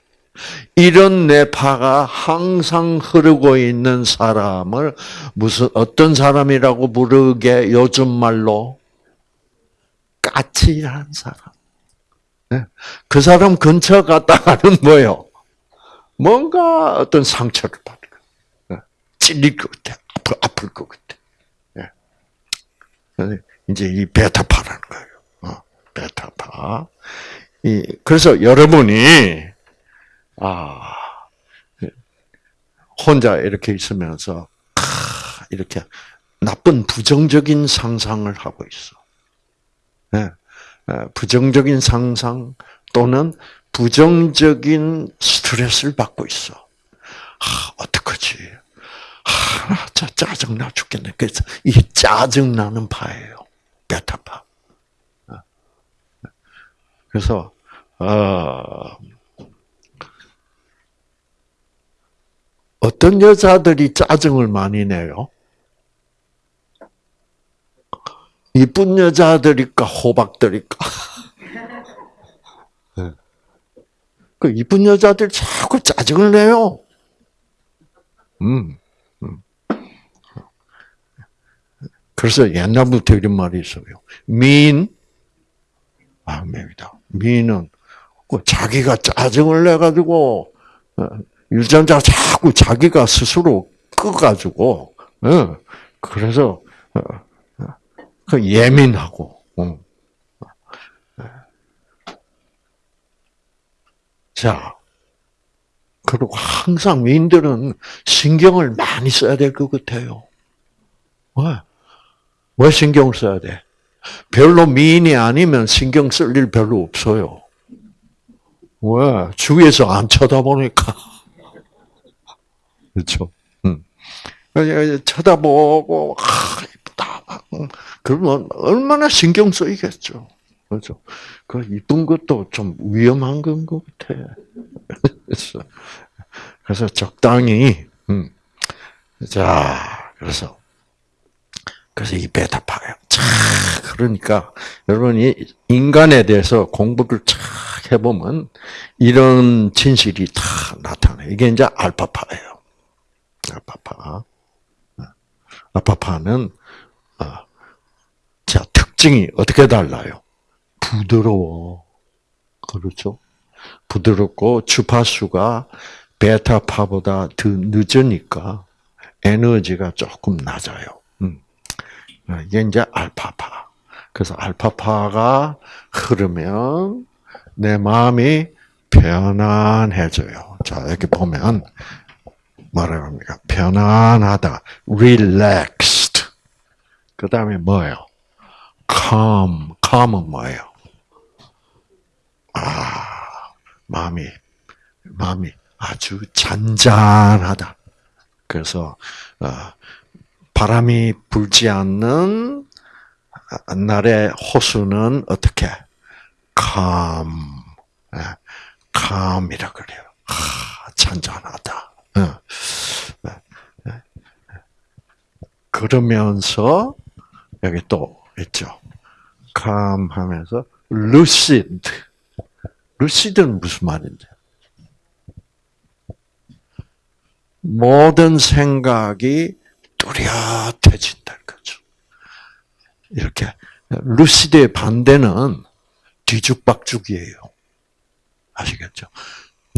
이런 뇌파가 항상 흐르고 있는 사람을 무슨 어떤 사람이라고 부르게 요즘 말로 까칠한 사람. 네. 그 사람 근처 갔다가는 뭐요? 뭔가 어떤 상처를 받을 거. 네. 찔릴 것 같아. 아플, 아플 것 같아. 네. 이제 이 베타파라는 거예요. 베타파. 이, 그래서 여러분이, 아, 혼자 이렇게 있으면서, 아, 이렇게 나쁜 부정적인 상상을 하고 있어. 네. 부정적인 상상 또는 부정적인 스트레스를 받고 있어. 아, 어떡하지? 아, 짜, 짜증나 죽겠네. 그래서 이게 짜증나는 파예요. 베타파. 그래서 어, 어떤 여자들이 짜증을 많이 내요? 이쁜 여자들일까 호박들일까? 네. 그 이쁜 여자들 자꾸 짜증을 내요. 음, 음. 그래서 옛날부터 이런 말이 있어요. 민 마음입니다. 미는 그 자기가 짜증을 내 가지고 어, 유전자 자꾸 자기가 스스로 끄가지고 어, 그래서 어, 그 예민하고 자 그리고 항상 미인들은 신경을 많이 써야 될 것 같아요. 왜? 왜 신경을 써야 돼? 별로 미인이 아니면 신경 쓸 일 별로 없어요. 왜? 주위에서 안 쳐다보니까. 그렇죠? 응. 쳐다보고, 아, 이쁘다. 그러면 얼마나 신경 쓰이겠죠. 그렇죠. 그 이쁜 것도 좀 위험한 건 것 같아. 그래서, 적당히, 음. 자, 그래서, 그래서 이 베타파예요. 자, 그러니까, 여러분이 인간에 대해서 공부를 쫙 해보면, 이런 진실이 다 나타나요. 이게 이제 알파파예요. 알파파. 알파파는, 어, 자, 특징이 어떻게 달라요? 부드러워. 그렇죠? 부드럽고 주파수가 베타파보다 더 늦으니까 에너지가 조금 낮아요. 음. 이게 이제 알파파. 그래서 알파파가 흐르면 내 마음이 편안해져요. 자, 여기 보면 뭐라고 합니까? 편안하다. relaxed. 그 다음에 뭐예요? calm. calm은 뭐예요? 아, 마음이, 마음이 아주 잔잔하다. 그래서, 어, 바람이 불지 않는 날의 호수는 어떻게? calm. 예, calm이라 그래요. 아, 잔잔하다. 어. 예, 예. 그러면서, 여기 또 있죠. calm 하면서, lucid. 루시드는 무슨 말인지. 모든 생각이 뚜렷해진다는 거죠. 이렇게 루시드의 반대는 뒤죽박죽이에요. 아시겠죠?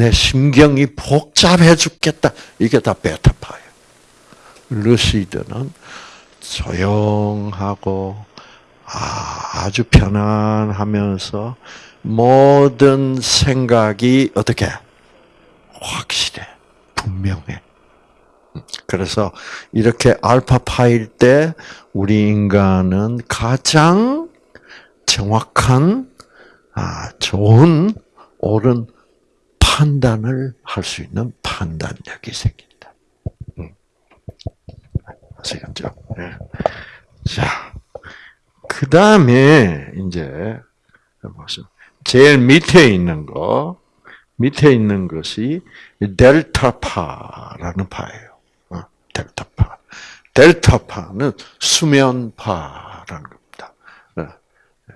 내 심경이 복잡해 죽겠다. 이게 다 베타파예요. 루시드는 조용하고 아주 편안하면서 모든 생각이 어떻게 확실해, 분명해. 그래서 이렇게 알파파일 때 우리 인간은 가장 정확한, 아, 좋은, 옳은 판단을 할 수 있는 판단력이 생긴다. 아시겠죠? 네. 자, 그 다음에 이제 제일 밑에 있는 거, 밑에 있는 것이 델타파라는 파예요. 어, 델타파. 델타파는 수면파라는 겁니다. 어, 예.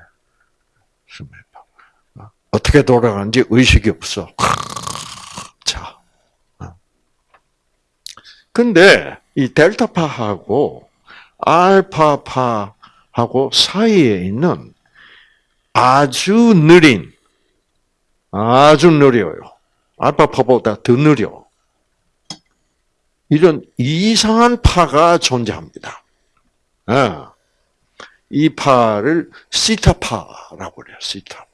수면파. 어, 어떻게 돌아가는지 의식이 없어. 자. 근데 이 델타파하고 알파파하고 사이에 있는 아주 느린, 아주 느려요. 알파파보다 더 느려. 이런 이상한 파가 존재합니다. 아, 이 파를 시타파라고 그래요. 시타파. 음.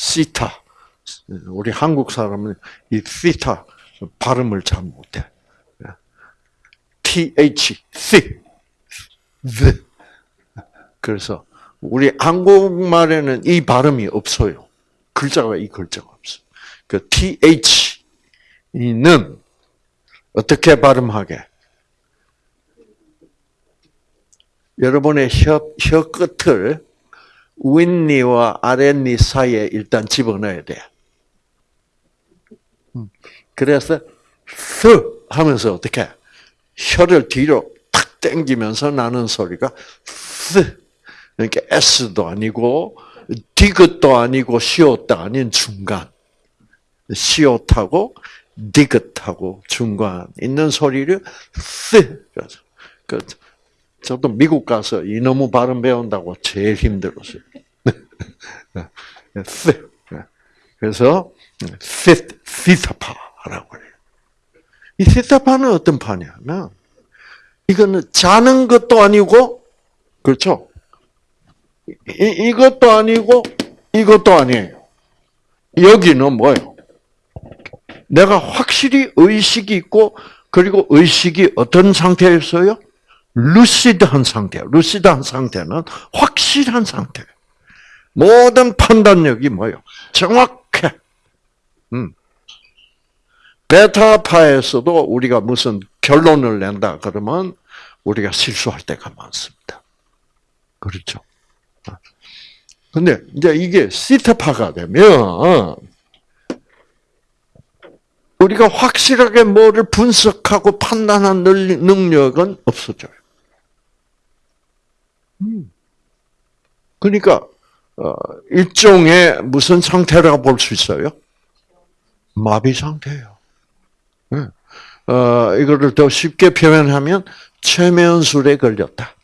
시타. 우리 한국 사람은 이 시타 발음을 잘 못해. th, 시, 그래서 우리 한국말에는 이 발음이 없어요. 글자가 이 글자가 없어. 그 th는 어떻게 발음하게? 여러분의 혀, 혀 끝을 윗니와 아랫니 사이에 일단 집어넣어야 돼. 음. 그래서 스 하면서 어떻게 혀를 뒤로 탁 당기면서 나는 소리가 스 그러니까 S도 아니고 디귿도 아니고 시옷도 아닌 중간. 시옷하고 디귿하고 중간 있는 소리를 쓰. 그 저도 미국 가서 이놈의 발음 배운다고 제일 힘들었어요. 쓰. 그래서 시타파라고 그래요. 이 시타파는 어떤 파냐면 이거는 자는 것도 아니고 그렇죠. 이, 이것도 아니고 이것도 아니에요. 여기는 뭐예요? 내가 확실히 의식이 있고 그리고 의식이 어떤 상태였어요? 루시드한 상태. 루시드한 상태는 확실한 상태. 모든 판단력이 뭐예요? 정확해. 음. 베타파에서도 우리가 무슨 결론을 낸다 그러면 우리가 실수할 때가 많습니다. 그렇죠? 근데 이제 이게 시타파가 되면 우리가 확실하게 뭐를 분석하고 판단하는 능력은 없어져요. 음. 그러니까 어, 일종의 무슨 상태라고 볼 수 있어요? 마비 상태예요. 네. 어, 이거를 더 쉽게 표현하면 최면술에 걸렸다.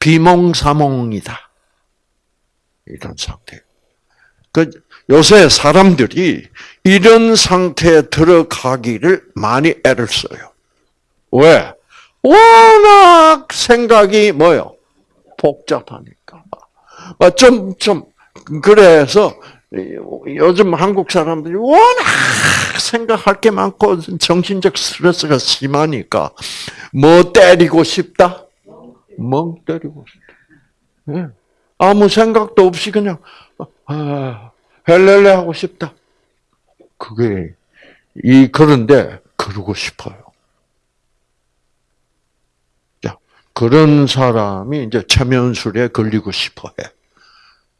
비몽사몽이다. 이런 상태. 그 요새 사람들이 이런 상태에 들어가기를 많이 애를 써요. 왜? 워낙 생각이 뭐요? 복잡하니까. 아, 좀, 좀, 그래서 요즘 한국 사람들이 워낙 생각할 게 많고 정신적 스트레스가 심하니까 뭐 때리고 싶다? 멍 때리고 싶다. 네. 아무 생각도 없이 그냥 아, 헬렐레 하고 싶다. 그게 이 그런데 그러고 싶어요. 자, 그런 사람이 이제 체면술에 걸리고 싶어해.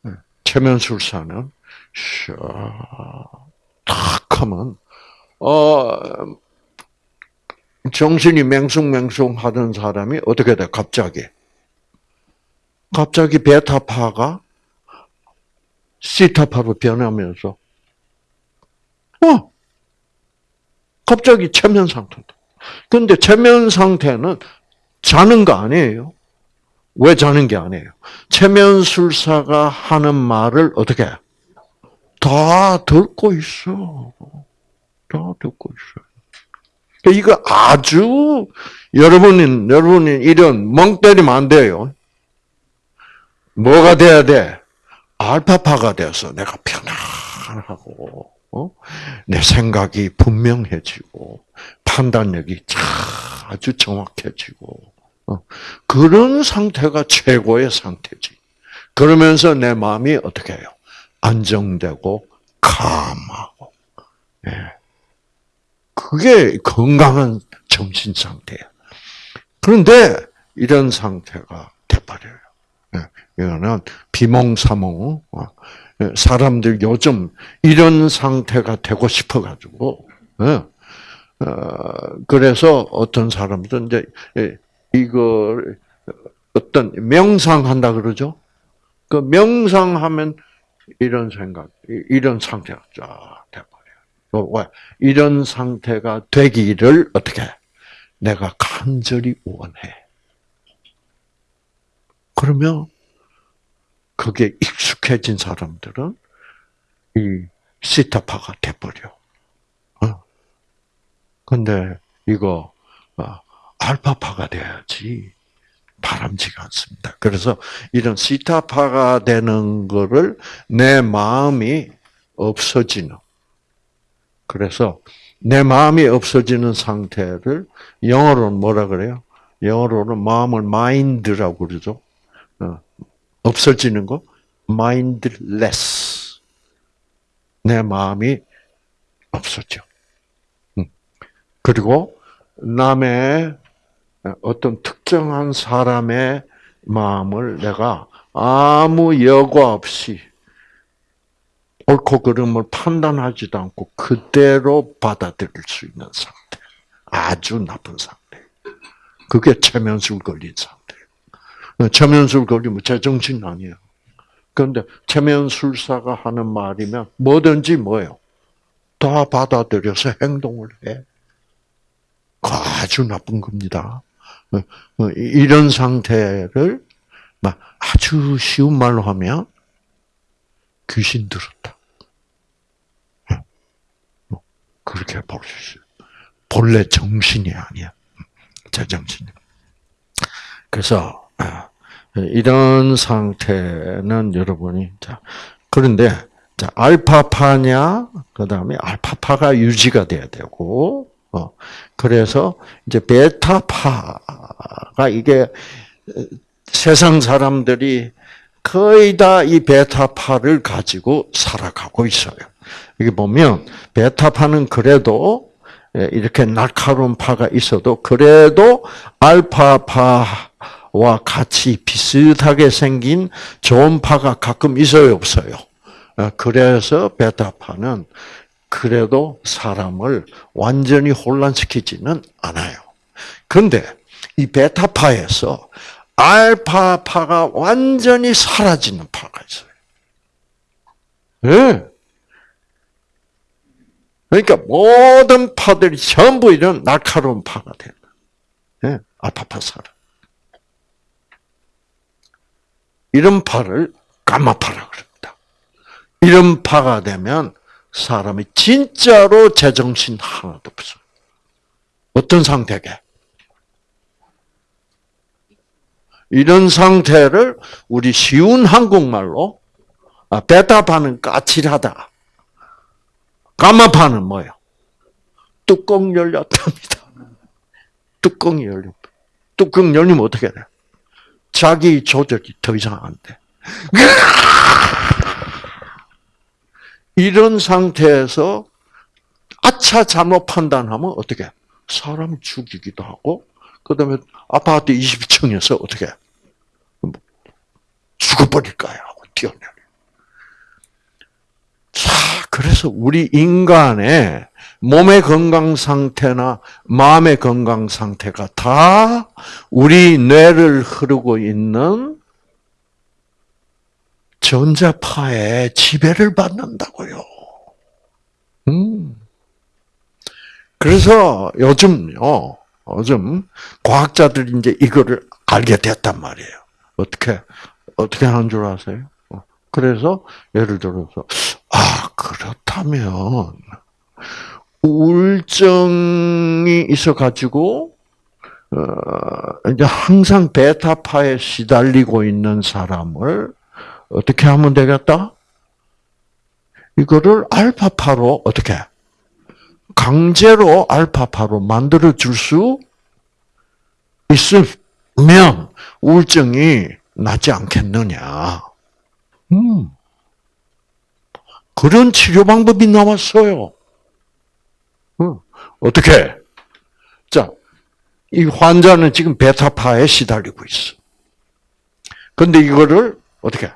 네. 체면술사는 탁 하면 어 정신이 맹숭맹숭 하던 사람이 어떻게 돼? 갑자기 갑자기 베타파가 시타파로 변하면서 어 갑자기 체면 상태다. 근데 체면 상태는 자는 거 아니에요. 왜 자는 게 아니에요? 체면술사가 하는 말을 어떻게 해? 다 듣고 있어. 다 듣고 있어요. 그러니까 이거 아주 여러분이 여러분이 이런 멍 때리면 안 돼요. 뭐가 돼야 돼? 알파파가 돼서 내가 편안하고 어? 내 생각이 분명해지고 판단력이 아주 정확해지고 어? 그런 상태가 최고의 상태지. 그러면서 내 마음이 어떻게 해요? 안정되고 감하고. 예. 그게 건강한 정신 상태야. 그런데 이런 상태가 돼버려요. 예. 이거는 비몽사몽. 어. 예. 사람들 요즘 이런 상태가 되고 싶어가지고, 예. 어, 그래서 어떤 사람들은 이제 이걸 어떤 명상한다 그러죠. 그 명상하면 이런 생각, 이런 상태가 쫙 돼버려요. 왜? 이런 상태가 되기를 어떻게? 내가 간절히 원해. 그러면 그게 익숙해진 사람들은 이 시타파가 돼버려. 어. 근데 이거 어, 알파파가 돼야지. 바람지가 않습니다. 그래서 이런 시타파가 되는 거를 내 마음이 없어지는. 그래서 내 마음이 없어지는 상태를 영어로는 뭐라 그래요? 영어로는 마음을 mind라고 그러죠. 어, 없어지는 거 mindless. 내 마음이 없어져. 음. 그리고 남의 어떤 특정한 사람의 마음을 내가 아무 여과 없이 옳고 그름을 판단하지도 않고 그대로 받아들일 수 있는 상태. 아주 나쁜 상태. 그게 체면술 걸린 상태. 체면술 걸리면 제정신 아니에요. 그런데 체면술사가 하는 말이면 뭐든지 뭐예요? 다 받아들여서 행동을 해. 아주 나쁜 겁니다. 어, 어, 이런 상태를 아주 쉬운 말로 하면 귀신 들었다. 어, 뭐 그렇게 볼 수 있어요. 본래 정신이 아니야. 제 정신이. 그래서 이런 상태는 여러분이 자 그런데 자 알파파냐 그다음에 알파파가 유지가 돼야 되고 어, 그래서 이제 베타파가 이게 세상 사람들이 거의 다 이 베타파를 가지고 살아가고 있어요. 여기 보면 베타파는 그래도 이렇게 날카로운 파가 있어도 그래도 알파파 와와 같이 비슷하게 생긴 좋은 파가 가끔 있어요, 없어요? 어, 그래서 베타파는 그래도 사람을 완전히 혼란시키지는 않아요. 그런데 이 베타파에서 알파파가 완전히 사라지는 파가 있어요. 예. 그러니까 모든 파들이 전부 이런 날카로운 파가 되는. 예. 알파파 사람. 이런 파를 가마파라 그럽니다. 이런 파가 되면 사람이 진짜로 제정신 하나도 없어. 어떤 상태게? 이런 상태를 우리 쉬운 한국말로 아, 베타파는 까칠하다. 가마파는 뭐예요? 뚜껑 열렸답니다. 뚜껑이 열려. 뚜껑 열리면 어떻게 돼? 자기 조절이 더 이상 안 돼. 이런 상태에서 아차 잘못 판단하면 어떻게? 사람 죽이기도 하고, 그 다음에 아파트 20층에서 어떻게? 죽어버릴까요? 하고 뛰어내려. 자, 그래서 우리 인간의 몸의 건강 상태나 마음의 건강 상태가 다 우리 뇌를 흐르고 있는 전자파의 지배를 받는다고요. 음. 그래서 요즘요, 요즘 과학자들이 이제 이거를 알게 됐단 말이에요. 어떻게, 어떻게 하는 줄 아세요? 그래서 예를 들어서, 아, 그렇다면, 우울증이 있어가지고, 어, 이제 항상 베타파에 시달리고 있는 사람을 어떻게 하면 되겠다? 이거를 알파파로 어떻게? 강제로 알파파로 만들어 줄 수 있으면 우울증이 낫지 않겠느냐. 음. 그런 치료 방법이 나왔어요. 음. 어떻게? 자, 이 환자는 지금 베타파에 시달리고 있어. 근데 이거를 어떻게?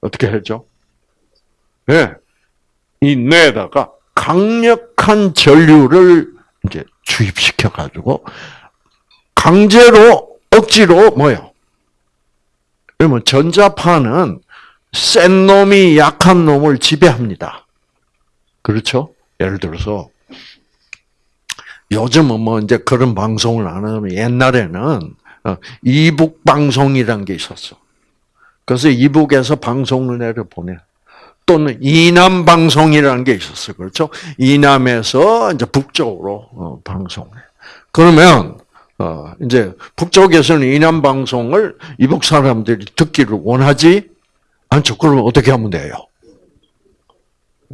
어떻게 해죠? 예. 네. 이 뇌에다가 강력한 전류를 이제 주입시켜 가지고 강제로 억지로 뭐요? 그러면 전자파는 센 놈이 약한 놈을 지배합니다. 그렇죠? 예를 들어서 요즘은 뭐 이제 그런 방송을 안 하면 옛날에는 어, 이북 방송이란 게 있었어. 그래서 이북에서 방송을 내려 보내. 또는 이남 방송이라는 게 있었어요. 그렇죠? 이남에서 이제 북쪽으로 어, 방송해. 그러면 어, 이제 북쪽에서는 이남 방송을 이북 사람들이 듣기를 원하지 않죠. 그러면 어떻게 하면 돼요?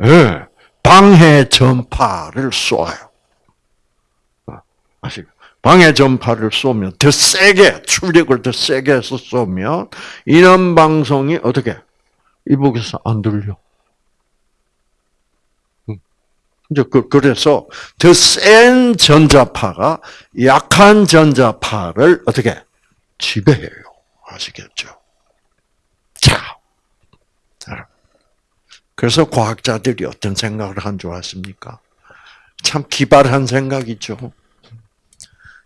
예, 네, 방해 전파를 쏘아요. 아시죠? 방해 전파를 쏘면 더 세게 출력을 더 세게 해서 쏘면 이남 방송이 어떻게 이북에서 안 들려. 이제 그, 그래서 더 센 전자파가 약한 전자파를 어떻게 지배해요. 아시겠죠? 자, 그래서 과학자들이 어떤 생각을 한 줄 아십니까? 참 기발한 생각이죠.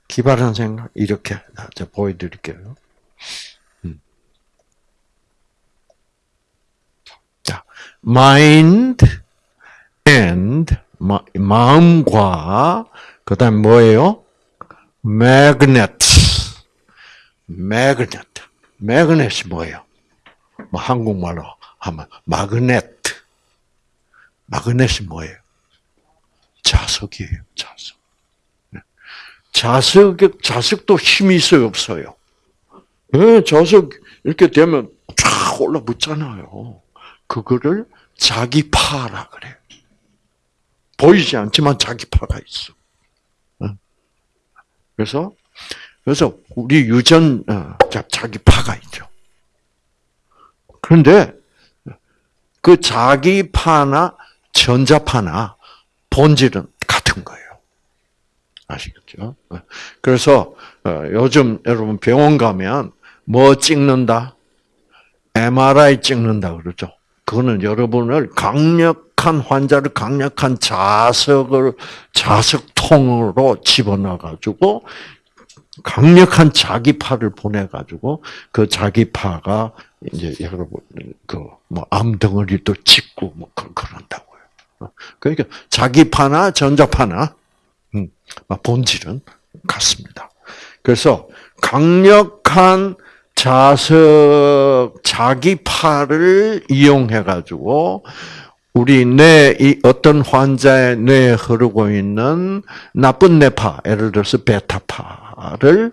기발한 생각 이렇게 제가 보여드릴게요. 음. 자, mind and 마 음과 그다음 뭐예요? magnet. magnet. magnet이 뭐예요? 뭐 한국말로 하면 마그넷. 마그넷이 뭐예요? 자석이에요. 자석. 네. 자석 자석도 힘이 있어요, 없어요? 네, 자석 이렇게 되면 쫙 올라붙잖아요. 그거를 자기 파라 그래요. 보이지 않지만 자기 파가 있어. 그래서 그래서 우리 유전 어, 자기 파가 있죠. 그런데 그 자기 파나 전자파나 본질은 같은 거예요. 아시겠죠? 그래서 어, 요즘 여러분 병원 가면 뭐 찍는다? MRI 찍는다 그러죠. 그거는 여러분을 강력한 환자를 강력한 자석을 자석통으로 집어넣어 가지고 강력한 자기파를 보내 가지고 그 자기파가 이제 여러분 그 뭐 암덩어리도 찍고 뭐 그런다고요. 그러니까 자기파나 전자파나 음, 본질은 같습니다. 그래서 강력한 자석 자기파를 이용해 가지고 우리 뇌 어떤 환자의 뇌에 흐르고 있는 나쁜 뇌파, 예를 들어서 베타파를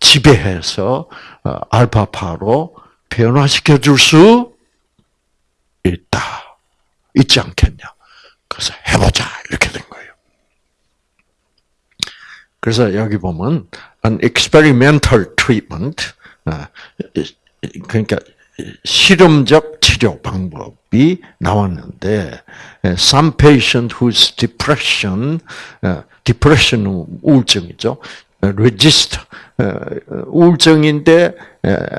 지배해서 어, 알파파로 변화시켜 줄 수 있다. 있지 않겠냐. 그래서 해보자. 이렇게 된. 그래서 여기 보면 an experimental treatment 아, 그러니까 실험적 치료 방법이 나왔는데 some patient whose depression, depression 우울증이죠. resist 우울증인데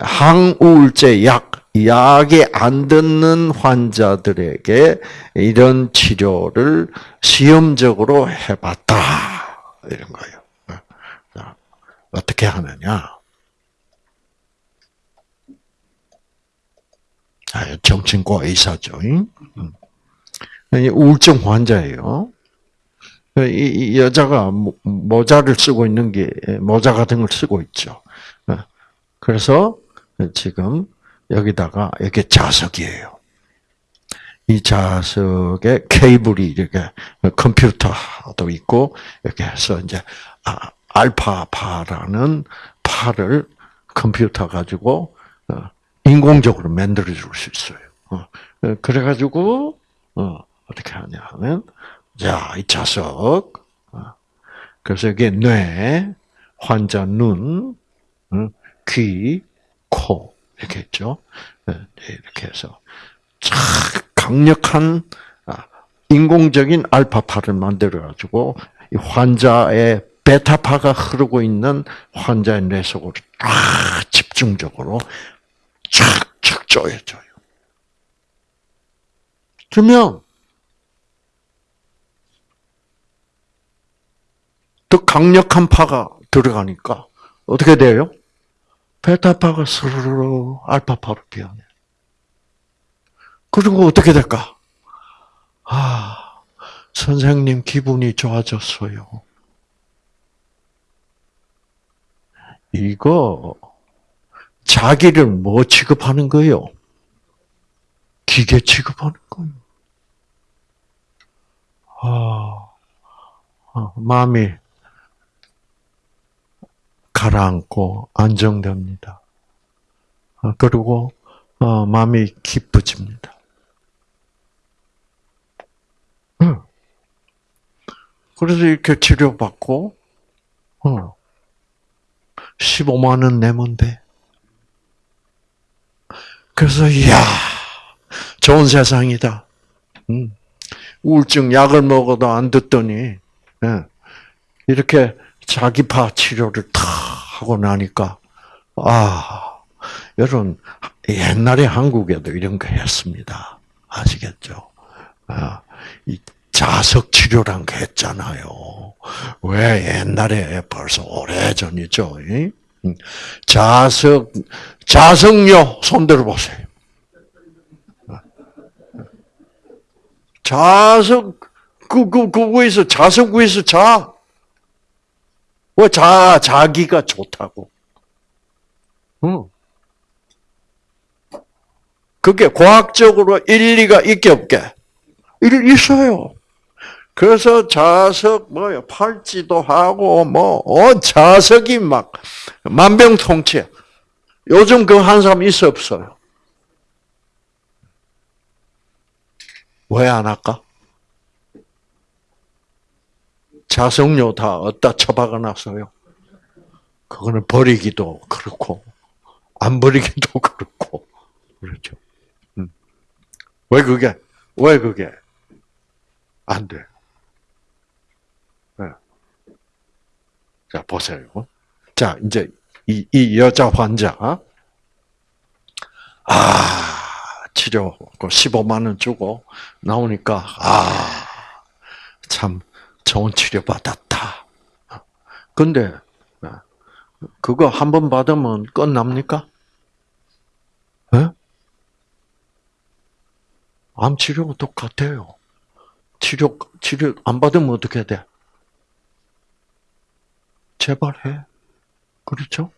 항우울제 약 약이 안 듣는 환자들에게 이런 치료를 시험적으로 해봤다 이런 거예요. 어떻게 하느냐? 아, 정신과 의사죠. 음. 우울증 환자예요. 이 여자가 모자를 쓰고 있는 게 모자 같은 걸 쓰고 있죠. 어. 그래서 지금 여기다가 이게 자석이에요. 이 자석에 케이블이 이렇게 컴퓨터도 있고 이렇게 해서 이제 아, 알파파라는 파를 컴퓨터 가지고 어, 인공적으로 만들어 줄 수 있어요. 어, 그래 가지고 어, 떻게 하냐 하면 자, 이 자석. 그래서 이게 뇌, 환자 눈, 귀, 코 이렇게 있죠. 이렇게 해서 강력한 아, 인공적인 알파파를 만들어 가지고 환자의 베타파가 흐르고 있는 환자의 뇌 속으로 딱 집중적으로 쫙쫙 쪼여줘요. 그러면 더 강력한 파가 들어가니까 어떻게 돼요? 베타파가 스르르 알파파로 변해. 그리고 어떻게 될까? 아, 선생님 기분이 좋아졌어요. 이거 자기를 뭐 취급하는 거예요? 기계 취급하는 거예요. 아, 아 마음이 가라앉고 안정됩니다. 아, 그리고 어, 마음이 기뻐집니다. 그래서 이렇게 치료받고 15만 원 내면 돼. 그래서 이야 좋은 세상이다. 음. 우울증 약을 먹어도 안 듣더니 예. 이렇게 자기파 치료를 탁 하고 나니까 아 여러분 옛날에 한국에도 이런 거 했습니다. 아시겠죠? 아, 이 자석 치료란 거 했잖아요. 왜 옛날에 벌써 오래 전이죠. 음. 자석 자석요 손 들어 보세요. 자석 그그 그 위에서 자석 위에서 자. 왜자 자기가 좋다고? 응. 그게 과학적으로 일리가 있게 없게? 일 있어요. 그래서 자석 뭐요 팔찌도 하고 뭐온 자석이 막 만병통치. 요즘 그 한 사람 있어 없어요? 왜 안 할까? 자석료 다 어디다 처박아 놨어요? 그거는 버리기도 그렇고, 안 버리기도 그렇고, 그렇죠. 음. 왜 그게, 왜 그게 안 돼? 네. 자, 보세요. 자, 이제 이, 이 여자 환자, 아, 치료, 그 15만 원 주고 나오니까, 아, 참 좋은 치료 받았다. 근데, 그거 한 번 받으면 끝납니까? 예? 암 치료가 똑같아요. 치료, 치료 안 받으면 어떻게 돼? 제발 해. 그렇죠?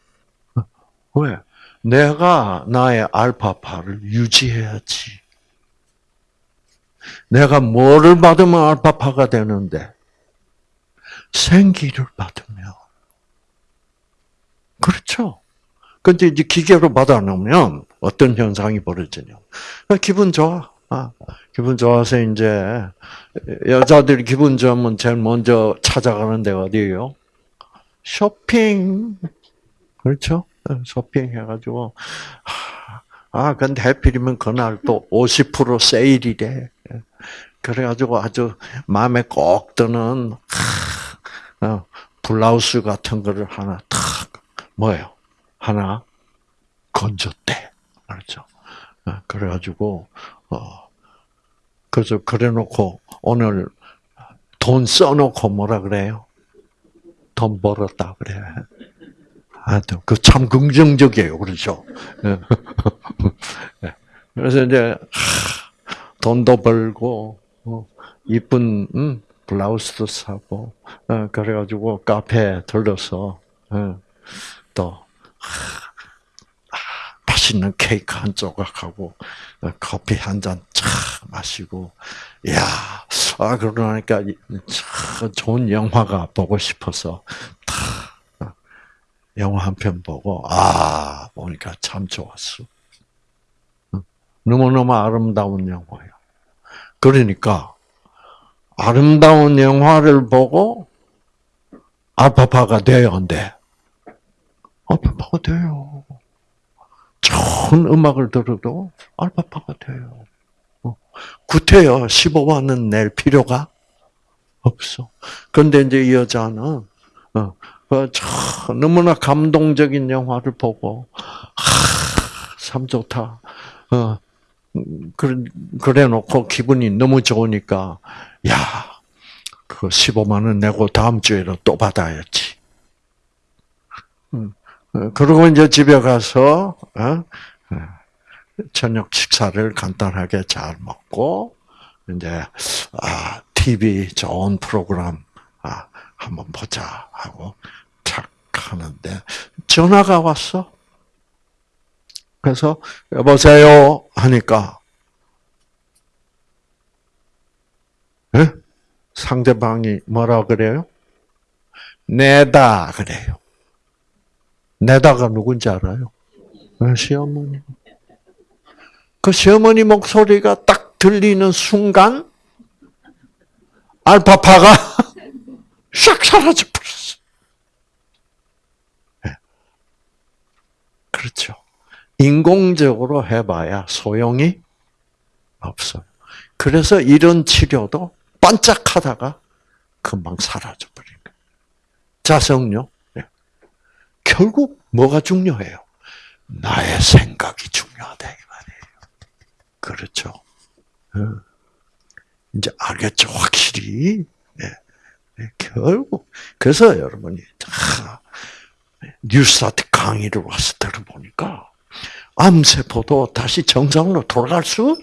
왜? 내가 나의 알파파를 유지해야지. 내가 뭐를 받으면 알파파가 되는데? 생기를 받으면. 그렇죠? 근데 이제 기계로 받아놓으면 어떤 현상이 벌어지냐. 기분 좋아. 아, 기분 좋아서 이제 여자들이 기분 좋으면 제일 먼저 찾아가는 데가 어디예요? 쇼핑. 그렇죠? 쇼핑 해가지고, 아, 근데 해필이면 그날 또 50% 세일이래. 그래가지고 아주 마음에 꼭 드는, 어, 블라우스 같은 거를 하나 탁, 뭐예요? 하나 건졌대. 그렇죠? 그래가지고, 어, 그래서 그래 놓고 오늘 돈 써놓고 뭐라 그래요? 돈 벌었다 그래. 하여튼 그 참 긍정적이에요, 그렇죠? 그래서 이제 돈도 벌고 어, 이쁜 음, 블라우스도 사고 어, 그래가지고 카페에 들러서 어, 또 맛있는 케이크 한 조각하고 커피 한잔쫙 마시고 야, 아 그러니까 좋은 영화가 보고 싶어서 다 영화 한 편 보고 아 보니까 참 좋았어. 너무너무 아름다운 영화예요. 그러니까 아름다운 영화를 보고 알파파가 돼요, 안 돼? 알파파가 돼요. 좋은 음악을 들어도 알파파가 돼요. 구태여 15만원 낼 필요가 없어. 그런데 이제 이 여자는 어, 어, 너무나 감동적인 영화를 보고 하, 참 좋다. 어, 그래, 그래 놓고 기분이 너무 좋으니까 야, 그 15만 원 내고 다음 주에도 또 받아야지. 음, 그리고 이제 집에 가서 어? 저녁 식사를 간단하게 잘 먹고 이제 아 TV 좋은 프로그램 아 한번 보자 하고 착 하는데 전화가 왔어. 그래서 여보세요 하니까 네? 상대방이 뭐라 그래요? 내다 그래요. 내다가 누군지 알아요? 시어머니. 그 시어머니 목소리가 딱 들리는 순간 알파파가 싹 사라져 버렸어. 네. 그렇죠. 인공적으로 해봐야 소용이 없어요. 그래서 이런 치료도 반짝하다가 금방 사라져 버린 거예요. 자성요. 네. 결국 뭐가 중요해요? 나의 생각이 중요하다 이 말이에요. 그렇죠. 어. 이제 알겠죠, 확실히. 네. 네. 결국 그래서 여러분이 뉴스타트 강의를 와서 들어보니까 암세포도 다시 정상으로 돌아갈 수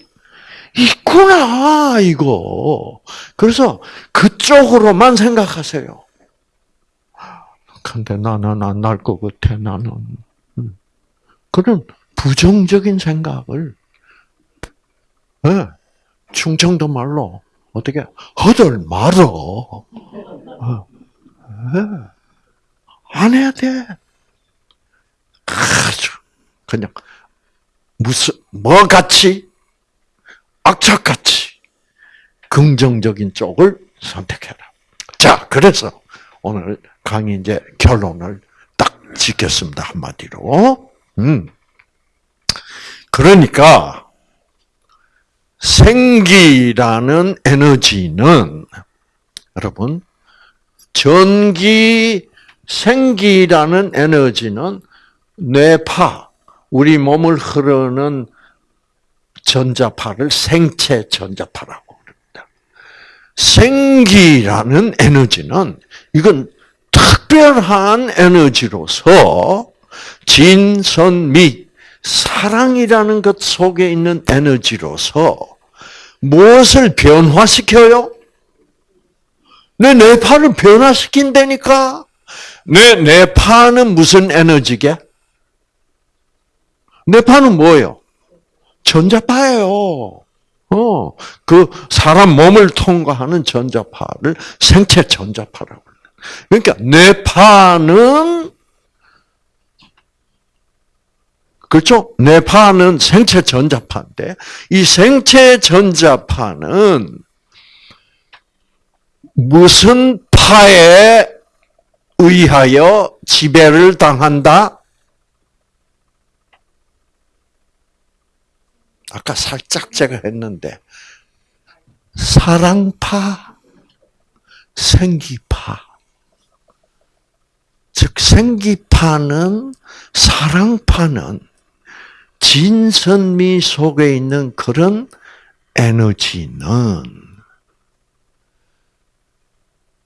있구나, 이거. 그래서 그쪽으로만 생각하세요. 근데 나는 안 날 것 같아, 나는. 그런 부정적인 생각을, 네, 충청도 말로, 어떻게, 허들 말어. 네. 안 해야 돼. 아주, 그냥, 무슨 뭐 같이 악착같이 긍정적인 쪽을 선택해라. 자, 그래서 오늘 강의 이제 결론을 딱 짓겠습니다 한마디로. 음. 그러니까 생기라는 에너지는 여러분 전기 생기라는 에너지는 뇌파 우리 몸을 흐르는 전자파를 생체 전자파라고 합니다. 생기라는 에너지는 이건 특별한 에너지로서 진선미 사랑이라는 것 속에 있는 에너지로서 무엇을 변화시켜요? 내 뇌파를 변화시킨다니까. 내 뇌파는 무슨 에너지게? 뇌파는 뭐예요? 전자파예요. 어, 그 사람 몸을 통과하는 전자파를 생체 전자파라고 그러니까 뇌파는 그렇죠? 뇌파는 생체 전자파인데 이 생체 전자파는 무슨 파에 의하여 지배를 당한다? 아까 살짝 제가 했는데 사랑파, 생기파. 즉 생기파는 사랑파는 진선미 속에 있는 그런 에너지는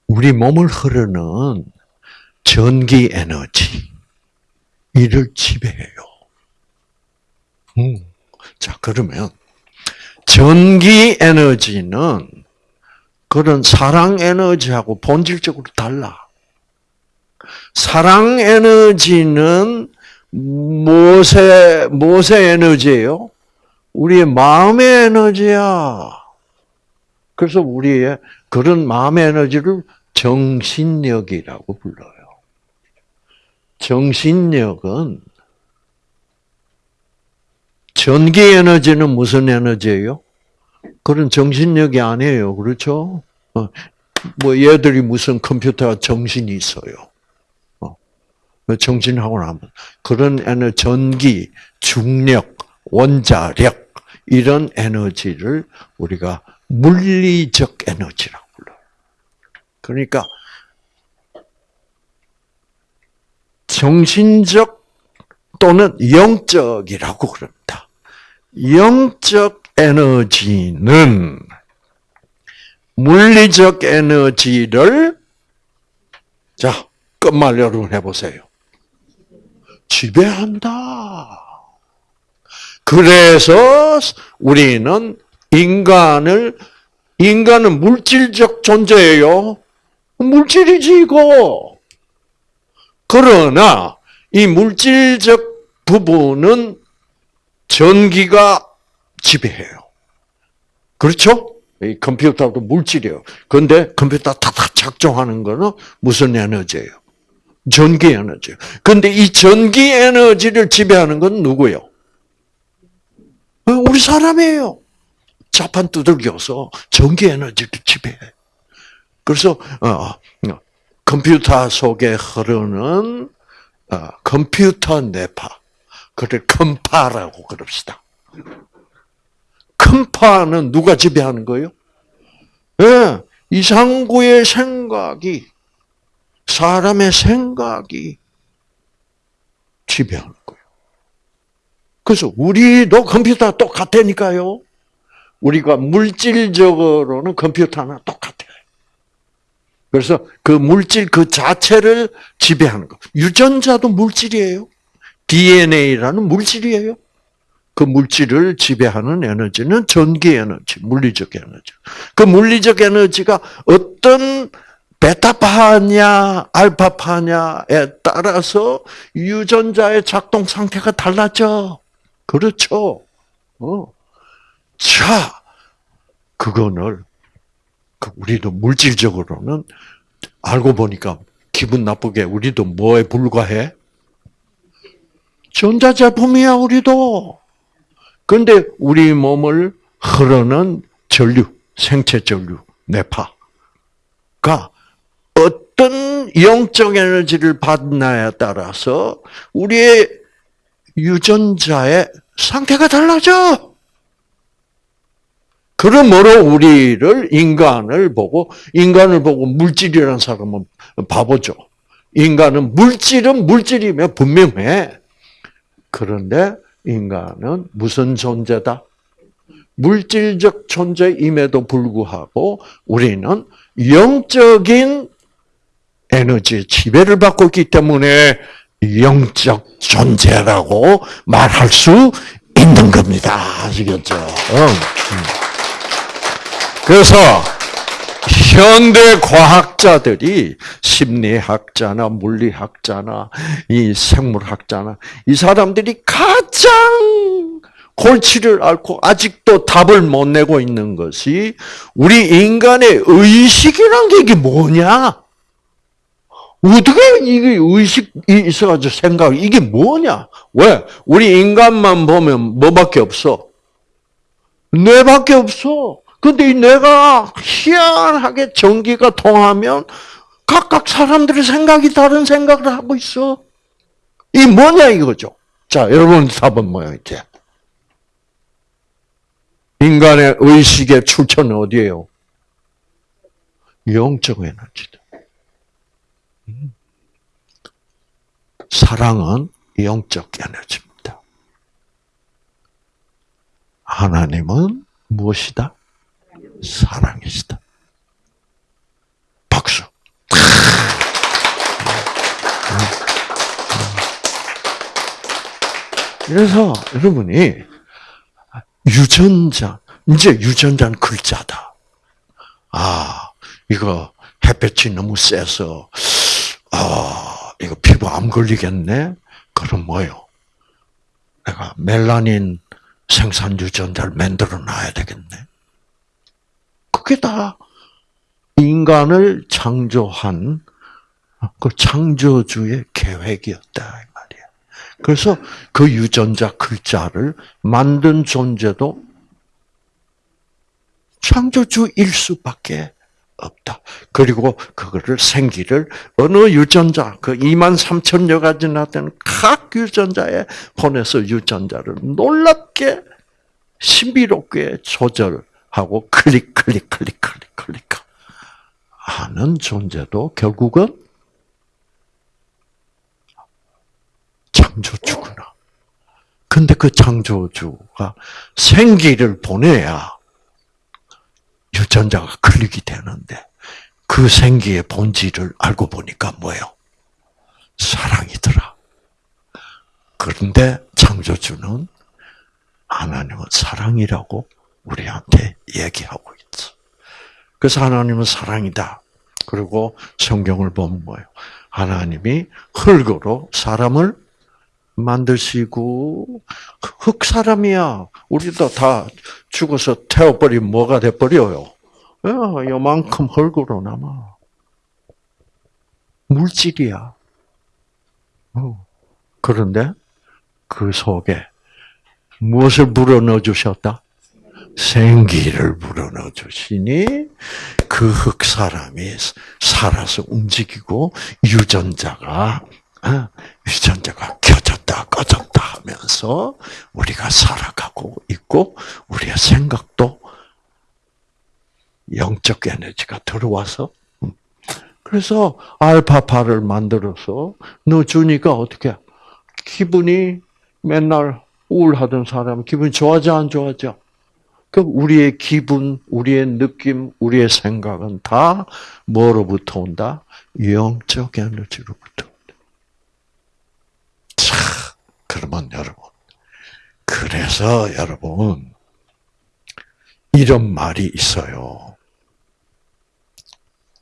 우리 몸을 흐르는 전기 에너지 이를 지배해요. 음. 자 그러면 전기 에너지는 그런 사랑 에너지하고 본질적으로 달라. 사랑 에너지는 무엇의, 무엇의 에너지예요? 우리의 마음의 에너지야. 그래서 우리의 그런 마음의 에너지를 정신력이라고 불러요. 정신력은 전기 에너지는 무슨 에너지예요? 그런 정신력이 아니에요. 그렇죠? 어, 뭐 얘들이 무슨 컴퓨터가 정신이 있어요. 어, 정신하고 나면 그런 에너 전기, 중력, 원자력 이런 에너지를 우리가 물리적 에너지라고 불러요. 그러니까 정신적 또는 영적이라고 그럽니다. 영적 에너지는 물리적 에너지를 자 끝말 여러분 해보세요. 지배한다. 그래서 우리는 인간을 인간은 물질적 존재예요. 물질이지 이거. 그러나 이 물질적 부분은 전기가 지배해요. 그렇죠? 이 컴퓨터도 물질이에요. 그런데 컴퓨터 탁탁 작동하는 거는 무슨 에너지예요? 전기 에너지. 근데 이 전기 에너지를 지배하는 건 누구예요? 어, 우리 사람이에요. 자판 두들겨서 전기 에너지를 지배해. 그래서 어, 컴퓨터 속에 흐르는 어, 컴퓨터 뇌파, 그를 컴파라고 그럽시다. 컴파는 누가 지배하는 거예요? 예, 이상구의 생각이 사람의 생각이 지배하는 거예요. 그래서 우리도 컴퓨터 똑같다니까요. 우리가 물질적으로는 컴퓨터나 똑같아요. 그래서 그 물질 그 자체를 지배하는 거. 유전자도 물질이에요. DNA라는 물질이에요. 그 물질을 지배하는 에너지는 전기 에너지, 물리적 에너지. 그 물리적 에너지가 어떤 베타파냐, 알파파냐에 따라서 유전자의 작동 상태가 달라져. 그렇죠. 어. 자, 그거를 그 우리도 물질적으로는 알고 보니까 기분 나쁘게 우리도 뭐에 불과해? 전자제품이야 우리도. 그런데 우리 몸을 흐르는 전류, 생체 전류, 뇌파가 어떤 영적 에너지를 받나에 따라서 우리의 유전자의 상태가 달라져. 그러므로 우리를 인간을 보고 인간을 보고 물질이라는 사람은 바보죠. 인간은 물질은 물질이면 분명해. 그런데 인간은 무슨 존재다? 물질적 존재임에도 불구하고 우리는 영적인 에너지의 지배를 받고 있기 때문에 영적 존재라고 말할 수 있는 겁니다. 아시겠죠? 응. 그래서 현대 과학자들이 심리학자나 물리학자나 이 생물학자나 이 사람들이 가장 골치를 앓고 아직도 답을 못 내고 있는 것이 우리 인간의 의식이란 게 뭐냐? 어떻게 이게 의식이 있어가지고 생각, 이게 뭐냐? 왜? 우리 인간만 보면 뭐밖에 없어? 뇌밖에 없어. 근데 이 뇌가 희한하게 전기가 통하면 각각 사람들의 생각이 다른 생각을 하고 있어. 이 뭐냐 이거죠. 자, 여러분 답은 뭐야 이제? 인간의 의식의 출처는 어디예요? 영적 에너지다. 사랑은 영적 에너지입니다. 하나님은 무엇이다? 사랑이시다. 박수. 그래서 여러분이 유전자, 이제 유전자는 글자다. 아, 이거 햇볕이 너무 세서, 아, 이거 피부 암 걸리겠네? 그럼 뭐요? 내가 멜라닌 생산 유전자를 만들어 놔야 되겠네. 그게 다 인간을 창조한 그 창조주의 계획이었다. 그래서 그 유전자 글자를 만든 존재도 창조주일 수밖에 없다. 그리고 그거를 생기를 어느 유전자, 그 2만 3천여 가지나 되는 각 유전자에 보내서 유전자를 놀랍게 신비롭게 조절하고 클릭, 클릭, 클릭, 클릭, 클릭 하는 존재도 결국은 창조주구나. 근데 그 창조주가 생기를 보내야 유전자가 클릭이 되는데 그 생기의 본질을 알고 보니까 뭐예요? 사랑이더라. 그런데 창조주는 하나님은 사랑이라고 우리한테 얘기하고 있어. 그래서 하나님은 사랑이다. 그리고 성경을 보면 뭐예요? 하나님이 흙으로 사람을 만드시고 흙 사람이야. 우리도 다 죽어서 태워버리면 뭐가 돼버려요? 야, 요만큼 흙으로 남아. 물질이야. 어. 그런데 그 속에 무엇을 불어넣어 주셨다? 생기를 불어넣어 주시니 그 흙 사람이 살아서 움직이고 유전자가 어, 유전자가 켜졌다 꺼졌다 하면서 우리가 살아가고 있고 우리의 생각도 영적 에너지가 들어와서 음. 그래서 알파파를 만들어서 넣어주니까 어떻게 기분이 맨날 우울하던 사람 기분이 좋아지 안 좋아져? 그 우리의 기분, 우리의 느낌, 우리의 생각은 다 뭐로부터 온다? 영적 에너지로부터 온다. 자, 그러면 여러분, 그래서 여러분 이런 말이 있어요.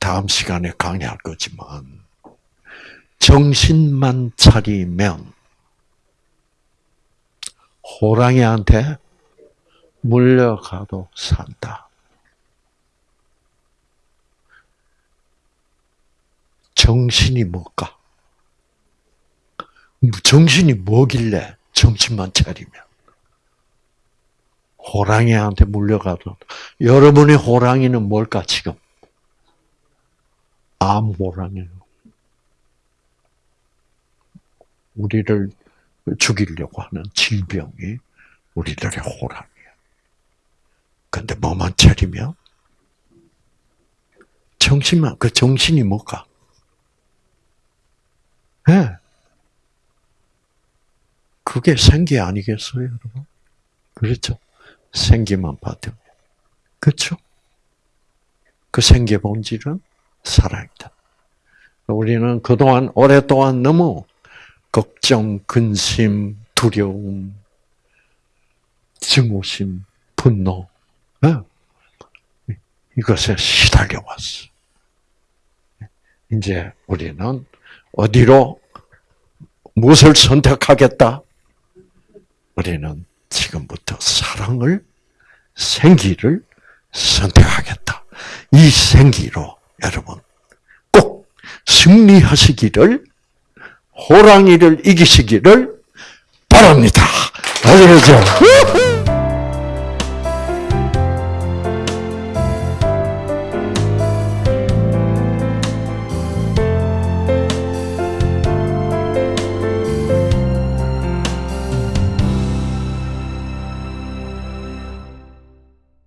다음 시간에 강의할 거지만 정신만 차리면 호랑이한테 물려가도 산다. 정신이 뭘까? 정신이 뭐길래 정신만 차리면 호랑이한테 물려가도 여러분의 호랑이는 뭘까 지금? 암 호랑이요. 우리를 죽이려고 하는 질병이 우리들의 호랑이야. 근데 뭐만 차리면 정신만 그 정신이 뭘까? 예. 네. 그게 생기 아니겠어요, 여러분? 그렇죠? 생기만 받으면. 그렇죠? 그 생기의 본질은 사랑이다. 우리는 그동안 오랫동안 너무 걱정, 근심, 두려움, 증오심, 분노, 네? 이것에 시달려 왔어. 이제 우리는 어디로 무엇을 선택하겠다? 우리는 지금부터 사랑을, 생기를 선택하겠다. 이 생기로 여러분 꼭 승리하시기를 호랑이를 이기시기를 바랍니다. 아시겠죠?